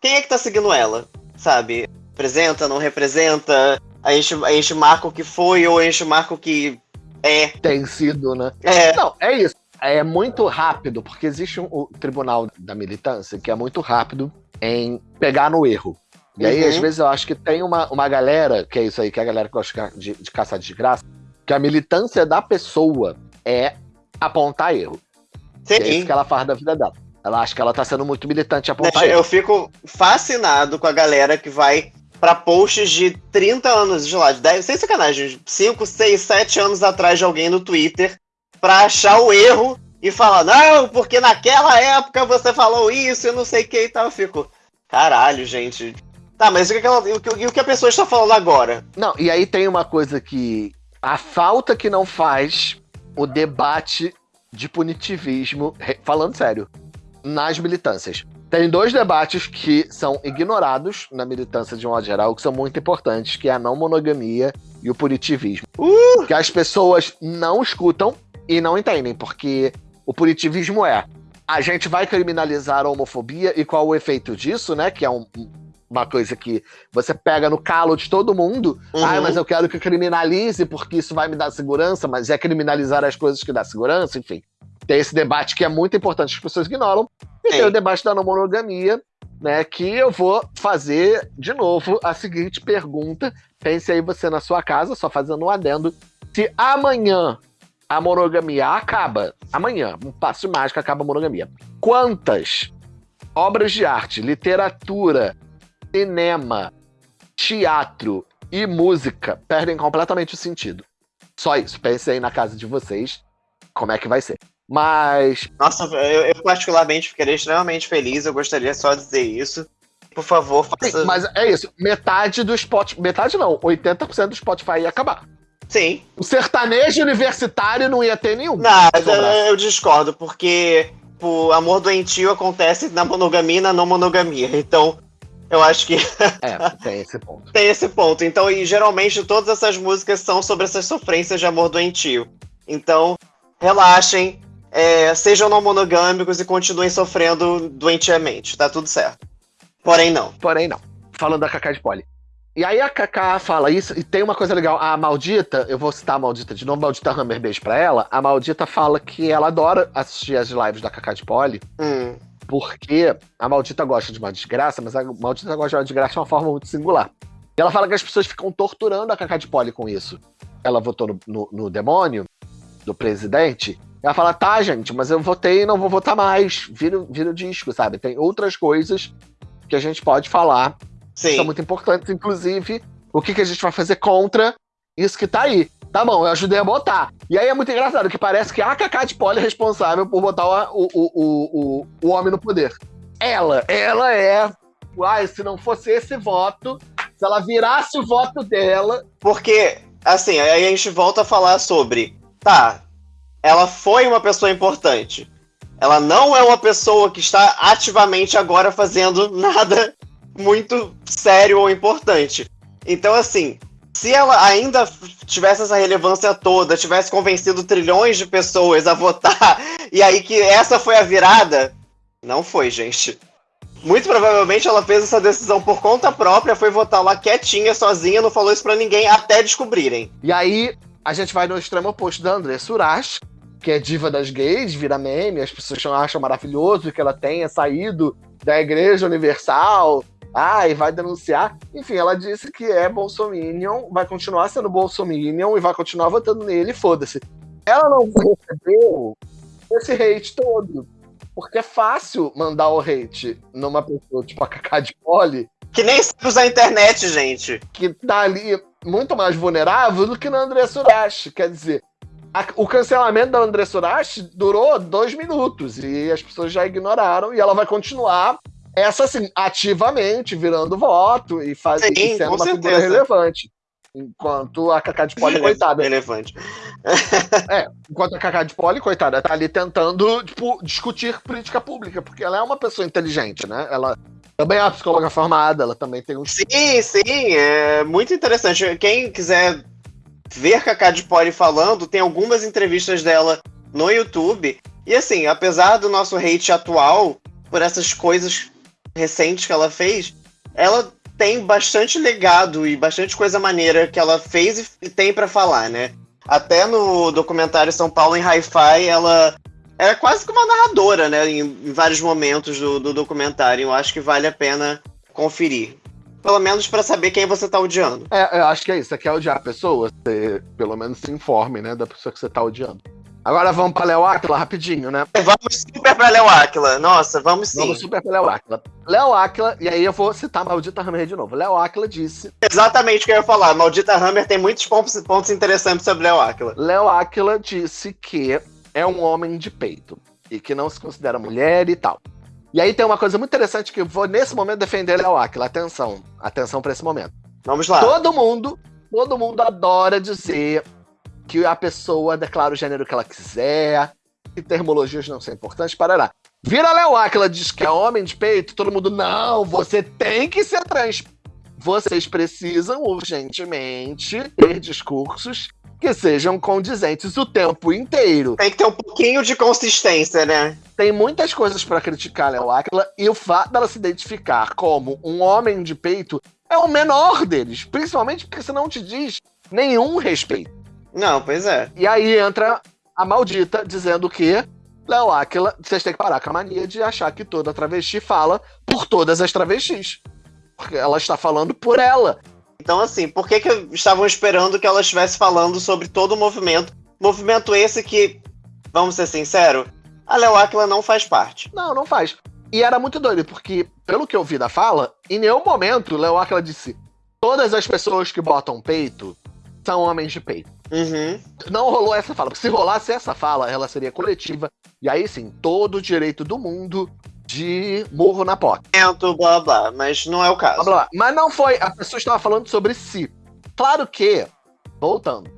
quem é que tá seguindo ela? Sabe? Representa, não representa? A gente, a gente marca o que foi, ou a gente marca o que é. Tem sido, né? É. Não, é isso. É muito rápido, porque existe um, o tribunal da militância que é muito rápido em pegar no erro. E aí, Uhum. às vezes, eu acho que tem uma, uma galera, que é isso aí, que é a galera que gosta de, de caçar desgraça, que a militância da pessoa é apontar erro. E é Sim. isso que ela faz da vida dela. Ela acha que ela tá sendo muito militante apontar Né, erro. Eu fico fascinado com a galera que vai pra posts de 30 anos, de lá, de 10, sem sacanagem, 5, 6, 7 anos atrás de alguém no Twitter pra achar o erro e falar, não, porque naquela época você falou isso e não sei o que e tal. Eu fico, caralho, gente. Tá, mas o que, ela- o que- e o que a pessoa está falando agora? Não, e aí tem uma coisa que. A falta que não faz o debate de punitivismo, falando sério, nas militâncias. Tem dois debates que são ignorados na militância de um modo geral, que são muito importantes, que é a não monogamia e o punitivismo. Que as pessoas não escutam e não entendem, porque o punitivismo é a gente vai criminalizar a homofobia e qual o efeito disso, né? Que é um- uma coisa que você pega no calo de todo mundo. Uhum. Ah, mas eu quero que criminalize porque isso vai me dar segurança, mas é criminalizar as coisas que dá segurança, enfim. Tem esse debate que é muito importante, que as pessoas ignoram. E Sim. tem o debate da não monogamia, né? Que eu vou fazer de novo a seguinte pergunta. Pense aí você na sua casa, só fazendo um adendo. Se amanhã a monogamia acaba, amanhã, um passo mágico acaba a monogamia. Quantas obras de arte, literatura, cinema, teatro e música perdem completamente o sentido? Só isso. Pense aí na casa de vocês como é que vai ser. Mas Nossa, eu, eu particularmente ficaria extremamente feliz, eu gostaria só de dizer isso. Por favor, faça. Sim, mas é isso. Metade do Spotify. Metade não, 80% do Spotify ia acabar. Sim. O sertanejo universitário não ia ter nenhum. Nada, sobrasse. eu discordo, porque o amor doentio acontece na monogamia e na não monogamia. Então, eu acho que É, tem esse ponto. tem esse ponto. Então, e geralmente todas essas músicas são sobre essas sofrências de amor doentio. Então, relaxem, é, sejam não monogâmicos e continuem sofrendo doentiamente. Tá tudo certo. Porém, não. Porém, não. Falando da Cacá de Poli. E aí a Cacá fala isso, e tem uma coisa legal. A Maldita, eu vou citar a Maldita de novo, Maldita Hammer, beijo pra ela. A Maldita fala que ela adora assistir as lives da Cacá de Poli, Hum, porque a Maldita gosta de uma desgraça, mas a Maldita gosta de uma desgraça de uma forma muito singular. E ela fala que as pessoas ficam torturando a Cacá de Poli com isso. Ela votou no, no- no demônio do presidente. Ela fala, tá, gente, mas eu votei e não vou votar mais. Vira, o- vira o disco, sabe? Tem outras coisas que a gente pode falar que são sim. muito importantes, inclusive o que, que a gente vai fazer contra isso que tá aí. Tá bom, eu ajudei a botar. E aí é muito engraçado, que parece que a Cacá de Poli é responsável por botar o, o, o, o, o homem no poder. Ela, ela é. Uai, se não fosse esse voto, se ela virasse o voto dela. Porque, assim, aí a gente volta a falar sobre. Tá, ela foi uma pessoa importante. Ela não é uma pessoa que está ativamente agora fazendo nada muito sério ou importante. Então, assim, se ela ainda tivesse essa relevância toda, tivesse convencido trilhões de pessoas a votar, e aí que essa foi a virada, não foi, gente. Muito provavelmente ela fez essa decisão por conta própria, foi votar lá quietinha, sozinha, não falou isso pra ninguém até descobrirem. E aí a gente vai no extremo oposto da André Surach, que é diva das gays, vira meme, as pessoas acham maravilhoso que ela tenha saído da Igreja Universal. Ah, e vai denunciar. Enfim, ela disse que é Bolsominion, vai continuar sendo Bolsominion e vai continuar votando nele, foda-se. Ela não recebeu esse hate todo. Porque é fácil mandar o hate numa pessoa tipo a Cacá de Poli, Que nem sabe usar a internet, gente. que tá ali muito mais vulnerável do que no André Surach. Quer dizer, a- o cancelamento da André Surach durou dois minutos e as pessoas já ignoraram e ela vai continuar essa assim, ativamente virando voto e, faz, Sim, e sendo com uma figura certeza. relevante. Enquanto a Cacá de Poli, coitada. Relevante. Enquanto a Cacá de Poli, coitada, tá ali tentando, tipo, discutir política pública, porque ela é uma pessoa inteligente, né? Ela também é uma psicóloga formada, ela também tem um Sim, sim, é muito interessante. Quem quiser ver Cacá de Poli falando, tem algumas entrevistas dela no YouTube. E assim, apesar do nosso hate atual, por essas coisas recentes que ela fez, ela tem bastante legado e bastante coisa maneira que ela fez e tem para falar, né? Até no documentário São Paulo em Hi-Fi, ela é quase que uma narradora, né? Em, em vários momentos do, do, documentário. Eu acho que vale a pena conferir. Pelo menos para saber quem você tá odiando. É, eu acho que é isso. Você quer odiar a pessoa, você pelo menos se informe, né? Da pessoa que você tá odiando. Agora vamos pra Léo Aquila rapidinho, né? Vamos super pra Léo Aquila. Nossa, vamos sim. Vamos super pra Léo Aquila. Léo Aquila, e aí eu vou citar Maldita Hammer de novo. Léo Aquila disse. Exatamente o que eu ia falar. Maldita Hammer tem muitos pontos, pontos interessantes sobre Léo Aquila. Léo Aquila disse que é um homem de peito e que não se considera mulher e tal. E aí tem uma coisa muito interessante que eu vou nesse momento defender Léo Aquila. Atenção, atenção para esse momento. Vamos lá. Todo mundo, todo mundo adora dizer que a pessoa declara o gênero que ela quiser, que termologias não são importantes, parará. Vira Léo Aquila diz que é homem de peito, todo mundo, não, você tem que ser trans. Vocês precisam urgentemente ter discursos que sejam condizentes o tempo inteiro. Tem que ter um pouquinho de consistência, né? Tem muitas coisas para criticar Léo Aquila e o fato dela se identificar como um homem de peito é o menor deles, principalmente porque você não te diz nenhum respeito. Não, pois é. E aí entra a maldita dizendo que Léo Aquila, vocês têm que parar com a mania de achar que toda travesti fala por todas as travestis. Porque ela está falando por ela. Então, assim, por que, que estavam esperando que ela estivesse falando sobre todo o movimento? Movimento esse que, vamos ser sinceros, a Léo Aquila não faz parte. Não, não faz. E era muito doido, porque, pelo que eu vi da fala, em nenhum momento Léo Aquila disse todas as pessoas que botam peito são homens de peito. Uhum. Não rolou essa fala, porque se rolasse essa fala, ela seria coletiva. E aí sim, todo o direito do mundo de morro na porta. Blá blá, mas não é o caso. Blá, blá. Mas não foi, a pessoa estava falando sobre si. Claro que, voltando,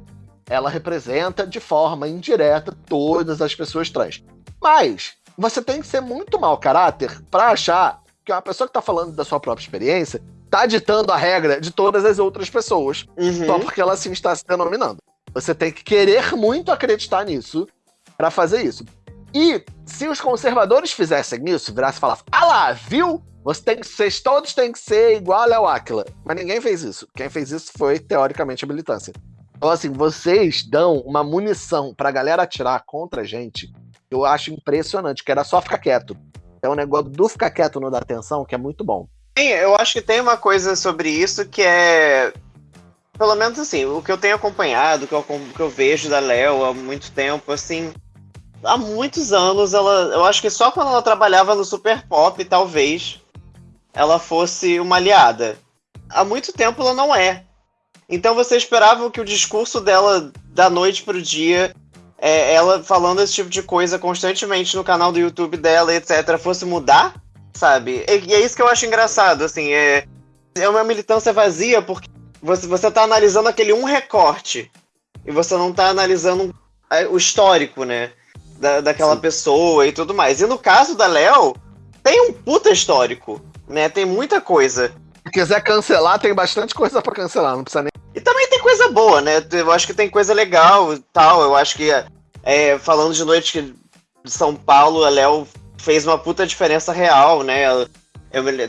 ela representa de forma indireta todas as pessoas trans. Mas você tem que ser muito mau caráter para achar que uma pessoa que está falando da sua própria experiência tá ditando a regra de todas as outras pessoas, uhum. só porque ela assim está se denominando. Você tem que querer muito acreditar nisso para fazer isso. E se os conservadores fizessem isso, virasse e falasse, ah lá, viu? Você tem, vocês todos têm que ser igual a Léo Aquila. Mas ninguém fez isso. Quem fez isso foi, teoricamente, a militância. Então, assim, vocês dão uma munição pra galera atirar contra a gente, eu acho impressionante, que era só ficar quieto. É um negócio do ficar quieto no dar atenção que é muito bom. Sim, eu acho que tem uma coisa sobre isso que é pelo menos assim, o que eu tenho acompanhado, o que eu, que eu vejo da Léo há muito tempo, assim, há muitos anos ela, eu acho que só quando ela trabalhava no Super Pop, talvez ela fosse uma aliada. Há muito tempo ela não é. Então você esperava que o discurso dela da noite pro dia, é, ela falando esse tipo de coisa constantemente no canal do YouTube dela, etc, fosse mudar, sabe? E, e é isso que eu acho engraçado, assim, é é uma militância vazia porque você, você tá analisando aquele um recorte e você não tá analisando o histórico, né? Da, daquela Sim. pessoa e tudo mais. E no caso da Léo, tem um puta histórico, né? Tem muita coisa. Se quiser cancelar, tem bastante coisa para cancelar, não precisa nem. E também tem coisa boa, né? Eu acho que tem coisa legal e tal. Eu acho que, é, falando de noite de São Paulo, a Léo fez uma puta diferença real, né? Eu,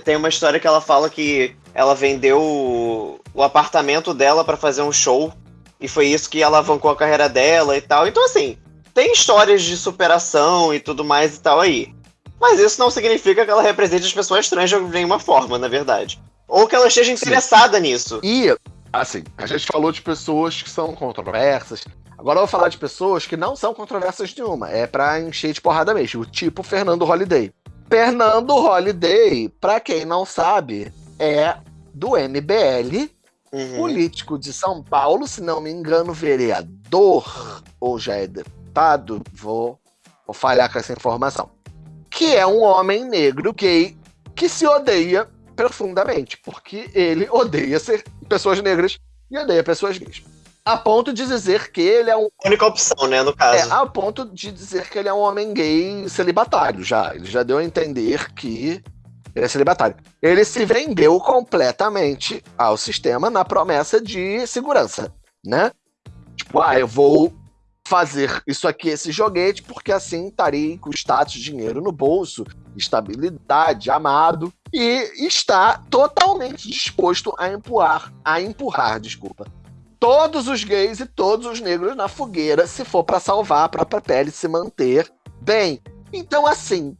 tem uma história que ela fala que ela vendeu o, apartamento dela para fazer um show e foi isso que alavancou a carreira dela e tal. Então, assim, tem histórias de superação e tudo mais e tal aí. Mas isso não significa que ela represente as pessoas trans de nenhuma forma, na verdade. Ou que ela esteja interessada Sim. nisso. E, assim, a gente falou de pessoas que são controversas. Agora eu vou falar de pessoas que não são controversas nenhuma. É pra encher de porrada mesmo. Tipo Fernando Holliday. Fernando Holliday, pra quem não sabe, é do MBL, uhum. político de São Paulo, se não me engano, vereador, ou já é deputado, vou, vou falhar com essa informação. Que é um homem negro gay que se odeia profundamente, porque ele odeia ser pessoas negras e odeia pessoas gays. A ponto de dizer que ele é um. Única opção, né, no caso. É, a ponto de dizer que ele é um homem gay celibatário já. Ele já deu a entender que ele é celibatário. Ele se vendeu completamente ao sistema na promessa de segurança, né? Tipo, ah, eu vou fazer isso aqui, esse joguete, porque assim estarei com status dinheiro no bolso, estabilidade, amado, e está totalmente disposto a empurrar, a empurrar, desculpa, todos os gays e todos os negros na fogueira, se for para salvar a própria pele se manter bem. Então, assim,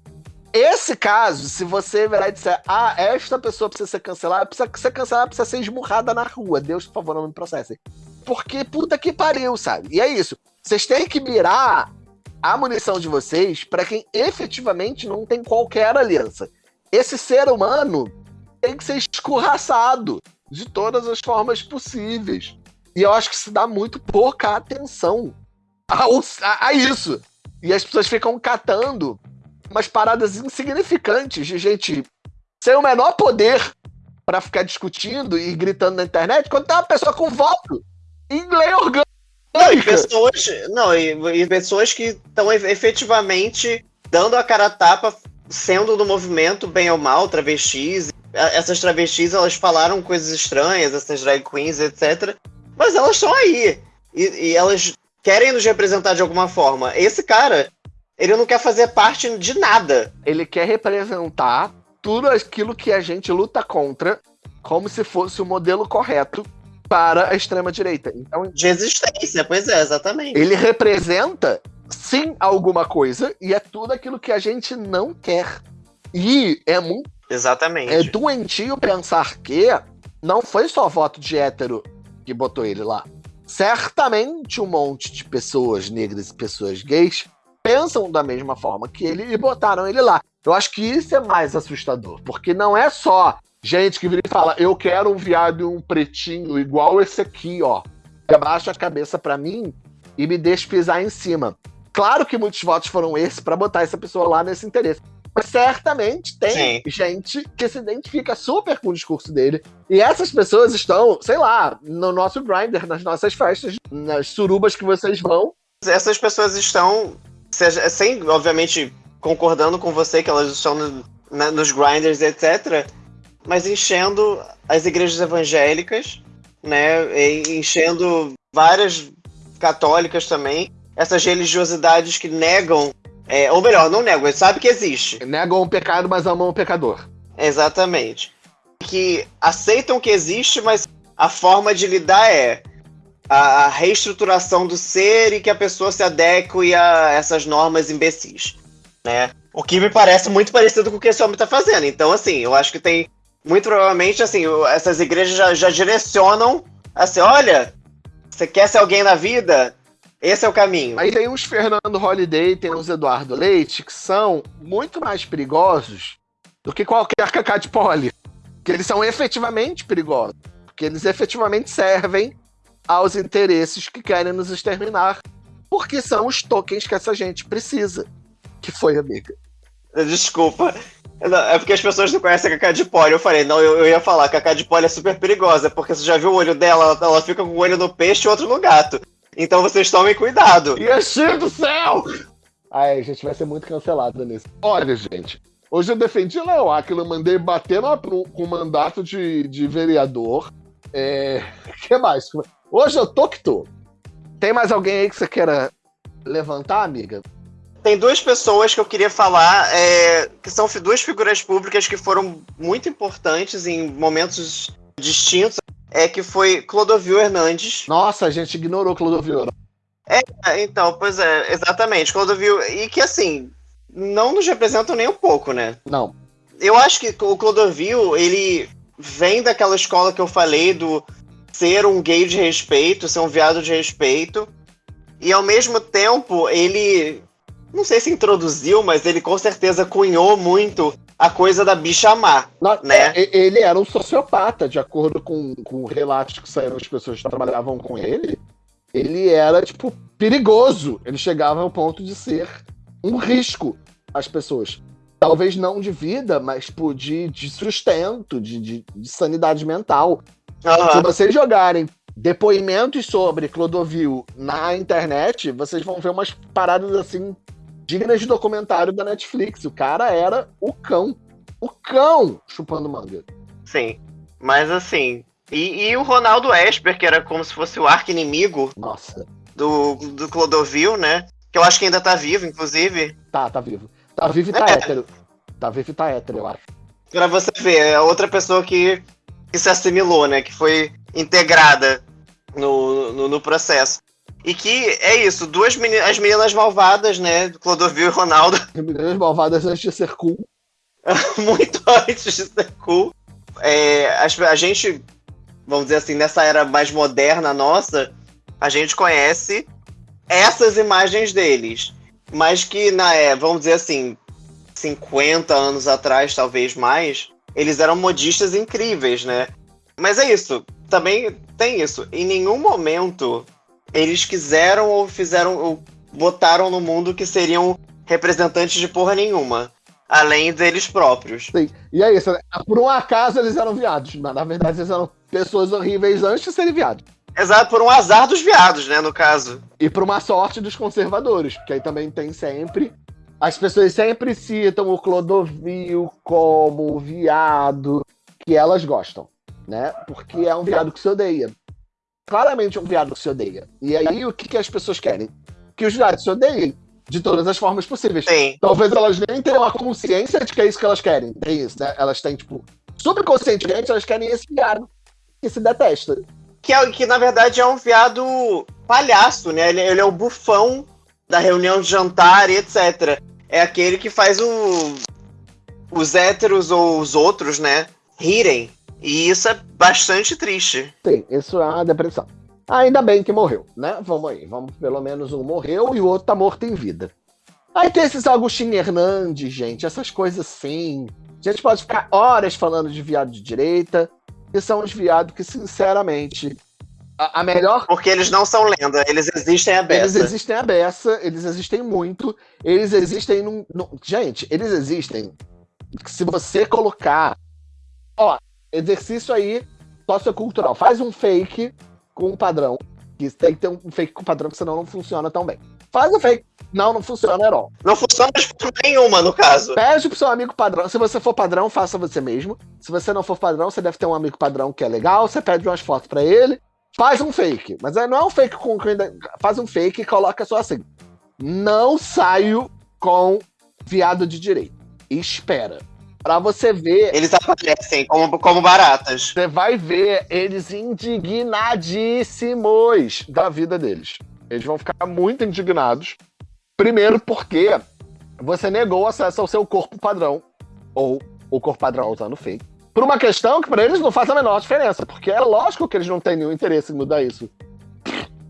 esse caso, se você virar e disser, ah, esta pessoa precisa ser cancelada, precisa ser cancelada, precisa ser esmurrada na rua. Deus, por favor, não me processem. Porque puta que pariu, sabe? E é isso. Vocês têm que mirar a munição de vocês para quem efetivamente não tem qualquer aliança. Esse ser humano tem que ser escorraçado de todas as formas possíveis. E eu acho que se dá muito pouca atenção a, a, a isso. E as pessoas ficam catando umas paradas insignificantes de gente sem o menor poder para ficar discutindo e gritando na internet quando tem uma pessoa com voto em lei orgânica. Não, e pessoas, não, e, e pessoas que estão efetivamente dando a cara a tapa, sendo do movimento, bem ou mal, travestis. Essas travestis, elas falaram coisas estranhas, essas drag queens, etc. Mas elas estão aí. E, e elas querem nos representar de alguma forma. Esse cara, ele não quer fazer parte de nada. Ele quer representar tudo aquilo que a gente luta contra como se fosse o modelo correto para a extrema-direita. Então, de existência, pois é, exatamente. Ele representa, sim, alguma coisa, e é tudo aquilo que a gente não quer. E é muito. Exatamente. É doentio pensar que não foi só voto de hétero que botou ele lá. Certamente um monte de pessoas negras e pessoas gays pensam da mesma forma que ele e botaram ele lá. Eu acho que isso é mais assustador, porque não é só gente que vira e fala, eu quero um viado e um pretinho igual esse aqui, ó. Abaixa a cabeça para mim e me deixa pisar em cima. Claro que muitos votos foram esses para botar essa pessoa lá nesse interesse. Mas certamente tem Sim. gente que se identifica super com o discurso dele. E essas pessoas estão, sei lá, no nosso grinder, nas nossas festas, nas surubas que vocês vão. Essas pessoas estão seja, sem, obviamente, concordando com você que elas estão no, na, nos grinders, etc., mas enchendo as igrejas evangélicas, né, enchendo várias católicas também, essas religiosidades que negam, é, ou melhor, não negam, sabe que existe. Negam o pecado, mas amam o pecador. Exatamente. Que aceitam que existe, mas a forma de lidar é a, reestruturação do ser e que a pessoa se adeque a essas normas imbecis, né? O que me parece muito parecido com o que esse homem está fazendo. Então, assim, eu acho que tem muito provavelmente, assim, essas igrejas já, já direcionam assim, olha, você quer ser alguém na vida? Esse é o caminho. Aí tem uns Fernando Holiday, tem uns Eduardo Leite, que são muito mais perigosos do que qualquer cacá de pole. Que eles são efetivamente perigosos. Porque eles efetivamente servem aos interesses que querem nos exterminar, porque são os tokens que essa gente precisa. Que foi, amiga? Desculpa. É porque as pessoas não conhecem a Cacá de Poli. Eu falei, não, eu, eu ia falar, a Cacá de Poli é super perigosa, porque você já viu o olho dela, ela fica com o olho no peixe e outro no gato. Então vocês tomem cuidado. Yeshua do céu! Ai, a gente vai ser muito cancelado nisso. Olha, gente, hoje eu defendi Léo Aquila, mandei bater na, com o mandato de, de vereador. É. O que mais? Hoje eu tô que tô. Tem mais alguém aí que você queira levantar, amiga? Tem duas pessoas que eu queria falar, é, que são duas figuras públicas que foram muito importantes em momentos distintos. É que foi Clodovil Hernandes. Nossa, a gente ignorou Clodovil. É, então, pois é, exatamente. Clodovil. E que assim, não nos representam nem um pouco, né? Não. Eu acho que o Clodovil, ele vem daquela escola que eu falei do ser um gay de respeito, ser um viado de respeito. E ao mesmo tempo, ele. Não sei se introduziu, mas ele com certeza cunhou muito a coisa da bicha má. Não, né? É, ele era um sociopata, de acordo com, com relatos que saíram das pessoas que trabalhavam com ele. Ele era, tipo, perigoso. Ele chegava ao ponto de ser um risco às pessoas. Talvez não de vida, mas tipo, de, de sustento, de, de, de sanidade mental. Uhum. Se vocês jogarem depoimentos sobre Clodovil na internet, vocês vão ver umas paradas assim dignas de documentário da Netflix. O cara era o cão. O cão chupando manga. Sim. Mas assim. E, e o Ronaldo Esper, que era como se fosse o arco inimigo. Nossa. do, do Clodovil, né? Que eu acho que ainda tá vivo, inclusive. Tá, tá vivo. Tá vivo e tá é. hétero. Tá vivo e tá hétero, eu acho. Pra você ver, é outra pessoa que, que se assimilou, né? Que foi integrada no, no, no processo. E que é isso, duas meninas, as meninas malvadas, né? Clodovil e Ronaldo. As meninas malvadas antes de ser cool. Muito antes de ser cool. É, a, a gente, vamos dizer assim, nessa era mais moderna nossa, a gente conhece essas imagens deles. Mas que, na, é, vamos dizer assim, 50 anos atrás, talvez mais, eles eram modistas incríveis, né? Mas é isso. Também tem isso. Em nenhum momento eles quiseram ou fizeram ou botaram no mundo que seriam representantes de porra nenhuma. Além deles próprios. Sim. E é isso, né? Por um acaso eles eram viados. Mas na verdade eles eram pessoas horríveis antes de serem viados. Exato, por um azar dos viados, né, no caso. E por uma sorte dos conservadores, porque aí também tem sempre. As pessoas sempre citam o Clodovil como viado que elas gostam, né? Porque é um viado que se odeia claramente um viado que se odeia. E aí, o que, que as pessoas querem? Que os viados se odeiem de todas as formas possíveis. Sim. Talvez elas nem tenham a consciência de que é isso que elas querem. É isso, né? Elas têm, tipo, subconscientemente, elas querem esse viado que se detesta. Que, é, que na verdade é um viado palhaço, né? Ele, ele é o bufão da reunião de jantar e etc. É aquele que faz o, os héteros ou os outros, né? Rirem. E isso é bastante triste. Sim, isso é uma depressão. Ainda bem que morreu, né? Vamos aí, vamos, pelo menos um morreu e o outro tá morto em vida. Aí tem esses Agostinho Hernandes, gente, essas coisas assim. A gente pode ficar horas falando de viado de direita, que são os viados que, sinceramente, a, a, melhor. Porque eles não são lenda, eles existem a beça. Eles existem a beça, eles existem muito, eles existem num. num... Gente, eles existem. Se você colocar. Ó, exercício aí sociocultural. Faz um fake com um padrão. Que tem que ter um fake com padrão, senão não funciona tão bem. Faz o fake. Não, não funciona at all. Não funciona de forma nenhuma, no caso. Pede pro seu amigo padrão. Se você for padrão, faça você mesmo. Se você não for padrão, você deve ter um amigo padrão que é legal. Você pede umas fotos para ele. Faz um fake. Mas não é um fake com. Faz um fake e coloca só assim. Não saio com viado de direito. Espera. Pra você ver. Eles aparecem como, como baratas. Você vai ver eles indignadíssimos da vida deles. Eles vão ficar muito indignados. Primeiro, porque você negou acesso ao seu corpo padrão, ou o corpo padrão usando fake, por uma questão que para eles não faz a menor diferença, porque é lógico que eles não têm nenhum interesse em mudar isso.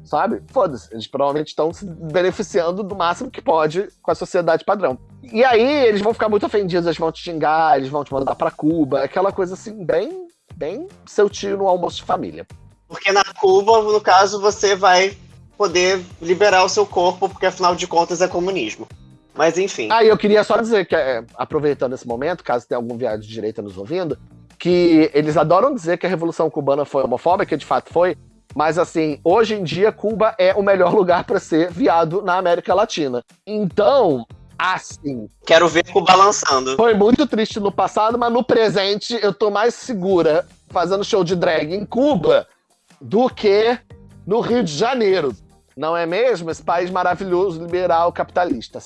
Sabe? Foda-se. Eles provavelmente estão se beneficiando do máximo que pode com a sociedade padrão. E aí eles vão ficar muito ofendidos, eles vão te xingar, eles vão te mandar para Cuba, aquela coisa assim, bem, bem seu tio no almoço de família. Porque na Cuba, no caso, você vai poder liberar o seu corpo, porque afinal de contas é comunismo. Mas enfim. Ah, eu queria só dizer que, é, aproveitando esse momento, caso tenha algum viado de direita nos ouvindo, que eles adoram dizer que a Revolução Cubana foi homofóbica, de fato foi, mas assim, hoje em dia Cuba é o melhor lugar para ser viado na América Latina. Então, assim. Quero ver Cuba lançando. Foi muito triste no passado, mas no presente eu tô mais segura fazendo show de drag em Cuba do que no Rio de Janeiro. Não é mesmo? Esse país maravilhoso, liberal, capitalista.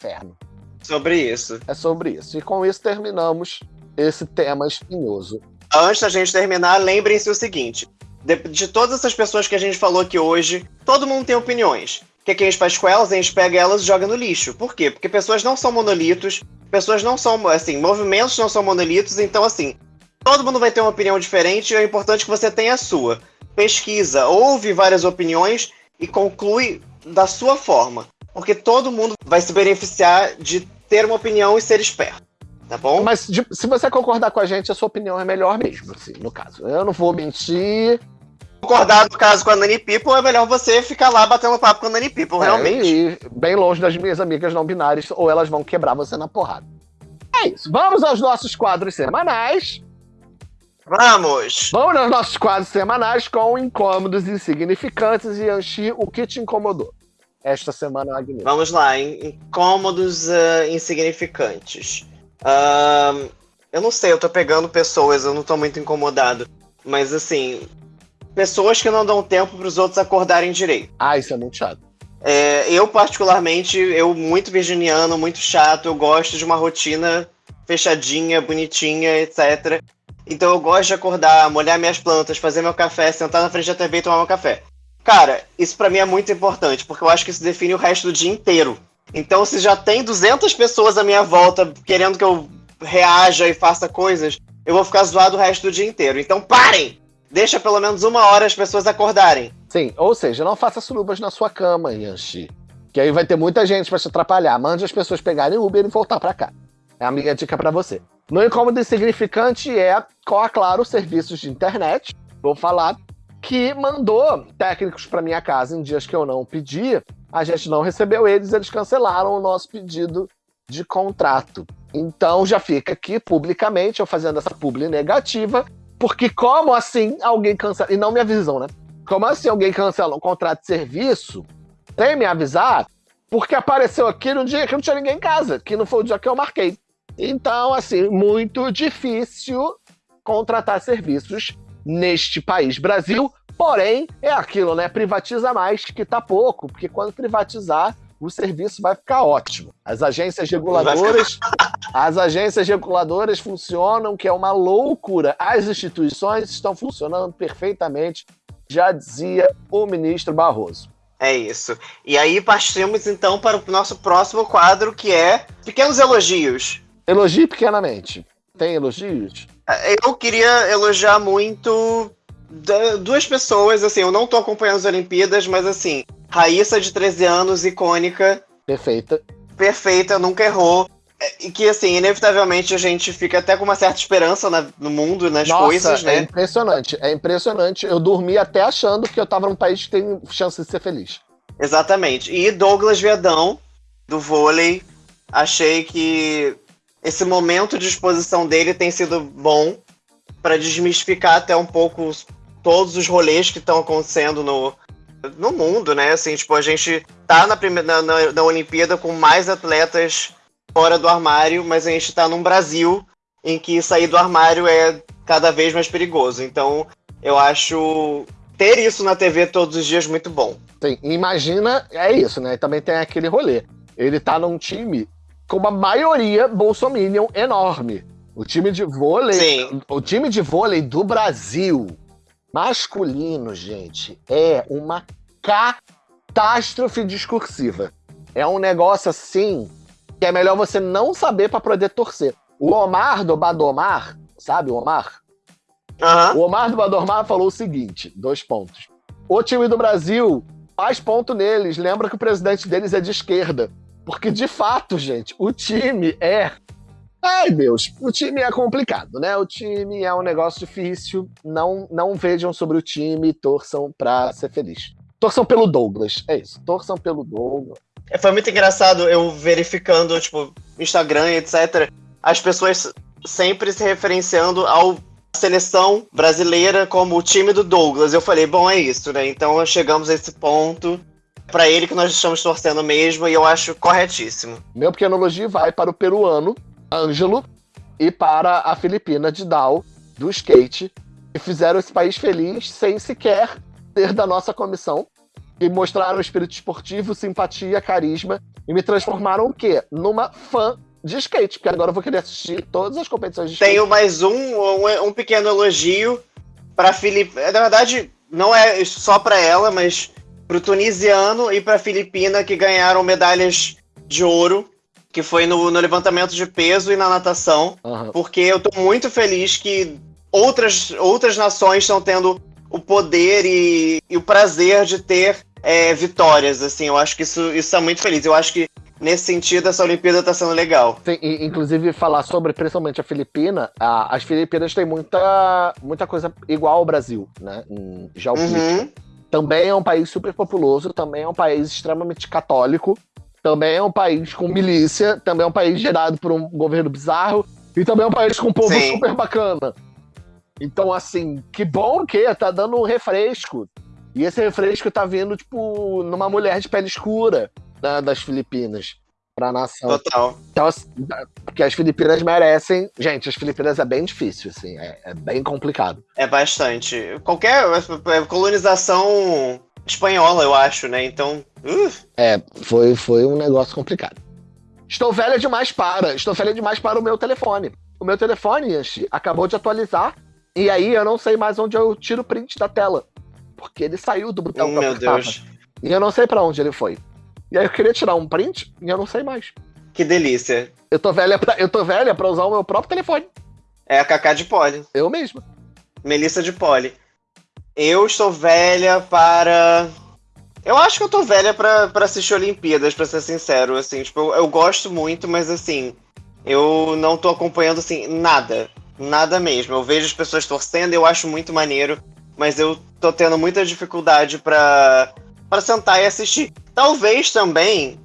Inferno. Sobre isso. É sobre isso. E com isso terminamos esse tema espinhoso. Antes da gente terminar, lembrem-se o seguinte: de, de, todas essas pessoas que a gente falou aqui hoje, todo mundo tem opiniões que, que a gente faz com elas? A gente pega elas e joga no lixo. Por quê? Porque pessoas não são monolitos, pessoas não são, assim, movimentos não são monolitos, então, assim, todo mundo vai ter uma opinião diferente e é importante que você tenha a sua. Pesquisa, ouve várias opiniões e conclui da sua forma. Porque todo mundo vai se beneficiar de ter uma opinião e ser esperto. Tá bom? Mas de, se você concordar com a gente, a sua opinião é melhor mesmo, assim, no caso. Eu não vou mentir, concordar no caso com a Nani People, é melhor você ficar lá batendo papo com a Nani People, é, realmente. E bem longe das minhas amigas não binárias, ou elas vão quebrar você na porrada. É isso. Vamos aos nossos quadros semanais. Vamos! Vamos aos nossos quadros semanais com incômodos insignificantes e Anchi, o que te incomodou? Esta semana, Agnes. Vamos lá, incômodos uh, insignificantes. Uh, eu não sei, eu tô pegando pessoas, eu não tô muito incomodado. Mas assim, pessoas que não dão tempo para os outros acordarem direito. Ah, isso é muito chato. É, eu, particularmente, eu muito virginiano, muito chato, eu gosto de uma rotina fechadinha, bonitinha, etc. Então eu gosto de acordar, molhar minhas plantas, fazer meu café, sentar na frente da TV e tomar meu café. Cara, isso para mim é muito importante, porque eu acho que isso define o resto do dia inteiro. Então, se já tem 200 pessoas à minha volta querendo que eu reaja e faça coisas, eu vou ficar zoado o resto do dia inteiro. Então, parem! Deixa pelo menos uma hora as pessoas acordarem. Sim, ou seja, não faça surubas na sua cama, Yanxi. Que aí vai ter muita gente para te atrapalhar. Mande as pessoas pegarem Uber e voltar para cá. É a minha dica para você. No incômodo insignificante é, claro, serviços de internet. Vou falar que mandou técnicos para minha casa em dias que eu não pedi. A gente não recebeu eles, eles cancelaram o nosso pedido de contrato. Então já fica aqui publicamente eu fazendo essa publi negativa, porque como assim alguém cancela, e não me avisam, né? Como assim alguém cancela um contrato de serviço sem me avisar? Porque apareceu aqui no dia que não tinha ninguém em casa, que não foi o dia que eu marquei. Então, assim, muito difícil contratar serviços neste país, Brasil. Porém, é aquilo, né? Privatiza mais que tá pouco, porque quando privatizar, o serviço vai ficar ótimo. As agências reguladoras, as agências reguladoras funcionam, que é uma loucura. As instituições estão funcionando perfeitamente, já dizia o ministro Barroso. É isso. E aí partimos então para o nosso próximo quadro, que é pequenos elogios. Elogie pequenamente. Tem elogios? Eu queria elogiar muito duas pessoas, assim, eu não tô acompanhando as Olimpíadas, mas assim, Raíssa de 13 anos, icônica. Perfeita. Perfeita, nunca errou. É, e que, assim, inevitavelmente a gente fica até com uma certa esperança na, no mundo, nas Nossa, coisas, né? É impressionante, é impressionante. Eu dormi até achando que eu tava num país que tem chance de ser feliz. Exatamente. E Douglas Viadão, do vôlei, achei que esse momento de exposição dele tem sido bom para desmistificar até um pouco todos os rolês que estão acontecendo no, no mundo, né? Assim, tipo, a gente tá na, primeira, na, na Olimpíada com mais atletas fora do armário, mas a gente tá num Brasil em que sair do armário é cada vez mais perigoso. Então, eu acho ter isso na TV todos os dias muito bom. Sim, imagina, é isso, né? Também tem aquele rolê. Ele tá num time com uma maioria bolsominion enorme. O time de vôlei, Sim. o time de vôlei do Brasil masculino, gente, é uma catástrofe discursiva. É um negócio assim que é melhor você não saber para poder torcer. O Omar do Badomar, sabe o Omar? Uhum. O Omar do Badomar falou o seguinte: dois pontos. O time do Brasil faz ponto neles, lembra que o presidente deles é de esquerda. Porque, de fato, gente, o time é. Ai, Deus, o time é complicado, né? O time é um negócio difícil. Não, não vejam sobre o time, torçam pra ser feliz. Torçam pelo Douglas, é isso. Torçam pelo Douglas. É, foi muito engraçado eu verificando, tipo, Instagram, etc. As pessoas sempre se referenciando ao seleção brasileira como o time do Douglas. Eu falei, bom, é isso, né? Então chegamos a esse ponto para ele que nós estamos torcendo mesmo e eu acho corretíssimo. Meu pequeno elogio vai para o peruano Ângelo e para a filipina de Dal, do skate, que fizeram esse país feliz sem sequer ter da nossa comissão, e mostraram espírito esportivo, simpatia, carisma, e me transformaram o quê? Numa fã de skate, porque agora eu vou querer assistir todas as competições de skate. Tenho mais um, um, um pequeno elogio para Felipe. Na verdade, não é só para ela, mas para o tunisiano e para a filipina que ganharam medalhas de ouro, que foi no, no levantamento de peso e na natação, Aham. porque eu estou muito feliz que outras, outras nações estão tendo o poder e, e o prazer de ter é, vitórias, assim, eu acho que isso, isso está muito feliz, eu acho que nesse sentido essa Olimpíada está sendo legal. Sim, e, inclusive falar sobre principalmente a Filipina, a- as Filipinas têm muita, muita coisa igual ao Brasil, né? Em geopolítica. Uhum. Também é um país super populoso, também é um país extremamente católico, também é um país com milícia, também é um país gerado por um governo bizarro, e também é um país com um povo Sim. super bacana. Então, assim, que bom que tá dando um refresco. E esse refresco tá vindo, tipo, numa mulher de pele escura né, das Filipinas. Pra nação. Total. Então, assim, porque as Filipinas merecem. Gente, as Filipinas é bem difícil, assim, é, é bem complicado. É bastante. Qualquer é, colonização espanhola, eu acho, né? Então. Uh. É, foi, foi um negócio complicado. Estou velha demais para. Estou velha demais para o meu telefone. O meu telefone, Yanchi, acabou de atualizar. E aí eu não sei mais onde eu tiro o print da tela. Porque ele saiu do botão oh, Meu Deus. E eu não sei para onde ele foi. E aí eu queria tirar um print e eu não sei mais. Que delícia. Eu tô velha pra, eu tô velha pra usar o meu próprio telefone. É a Cacá de Poli. Eu mesma. Melissa de Poli. Eu estou velha para. Eu acho que eu tô velha pra, pra assistir Olimpíadas, pra ser sincero. Assim, tipo, eu, eu gosto muito, mas assim, eu não tô acompanhando assim, nada. Nada mesmo. Eu vejo as pessoas torcendo, eu acho muito maneiro, mas eu tô tendo muita dificuldade pra, pra sentar e assistir. Talvez também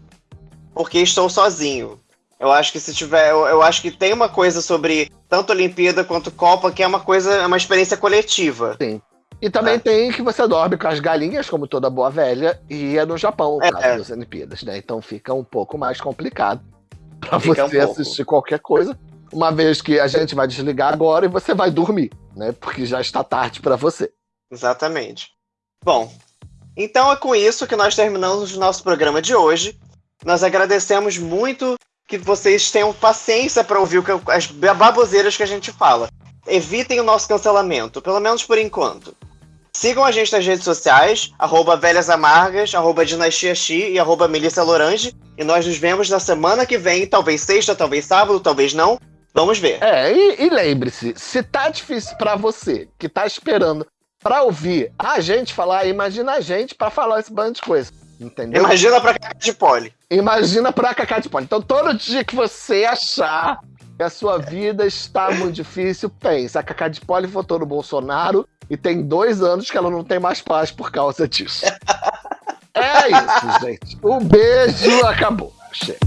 porque estou sozinho. Eu acho que se tiver. Eu, eu, acho que tem uma coisa sobre tanto Olimpíada quanto Copa que é uma coisa, é uma experiência coletiva. Sim. E também é. tem que você dorme com as galinhas, como toda boa velha, e é no Japão, é, caso das Olimpíadas, né? Então fica um pouco mais complicado para você um assistir qualquer coisa, uma vez que a gente vai desligar agora e você vai dormir, né? Porque já está tarde para você. Exatamente. Bom, então é com isso que nós terminamos o nosso programa de hoje. Nós agradecemos muito que vocês tenham paciência para ouvir as baboseiras que a gente fala. Evitem o nosso cancelamento, pelo menos por enquanto. Sigam a gente nas redes sociais, arroba Velhas Amargas, arroba Dinastia e arroba Melissa Lorange. E nós nos vemos na semana que vem, talvez sexta, talvez sábado, talvez não. Vamos ver. É, e, e lembre-se, se tá difícil para você, que tá esperando para ouvir a gente falar, imagina a gente para falar esse bando de coisa. Entendeu? Imagina pra Cacá de Poli. Imagina pra Cacá de Poli. Então, todo dia que você achar que a sua vida está muito difícil, pensa. A Cacá de Poli votou no Bolsonaro e tem dois anos que ela não tem mais paz por causa disso. é isso, gente. Um beijo, acabou. Chega.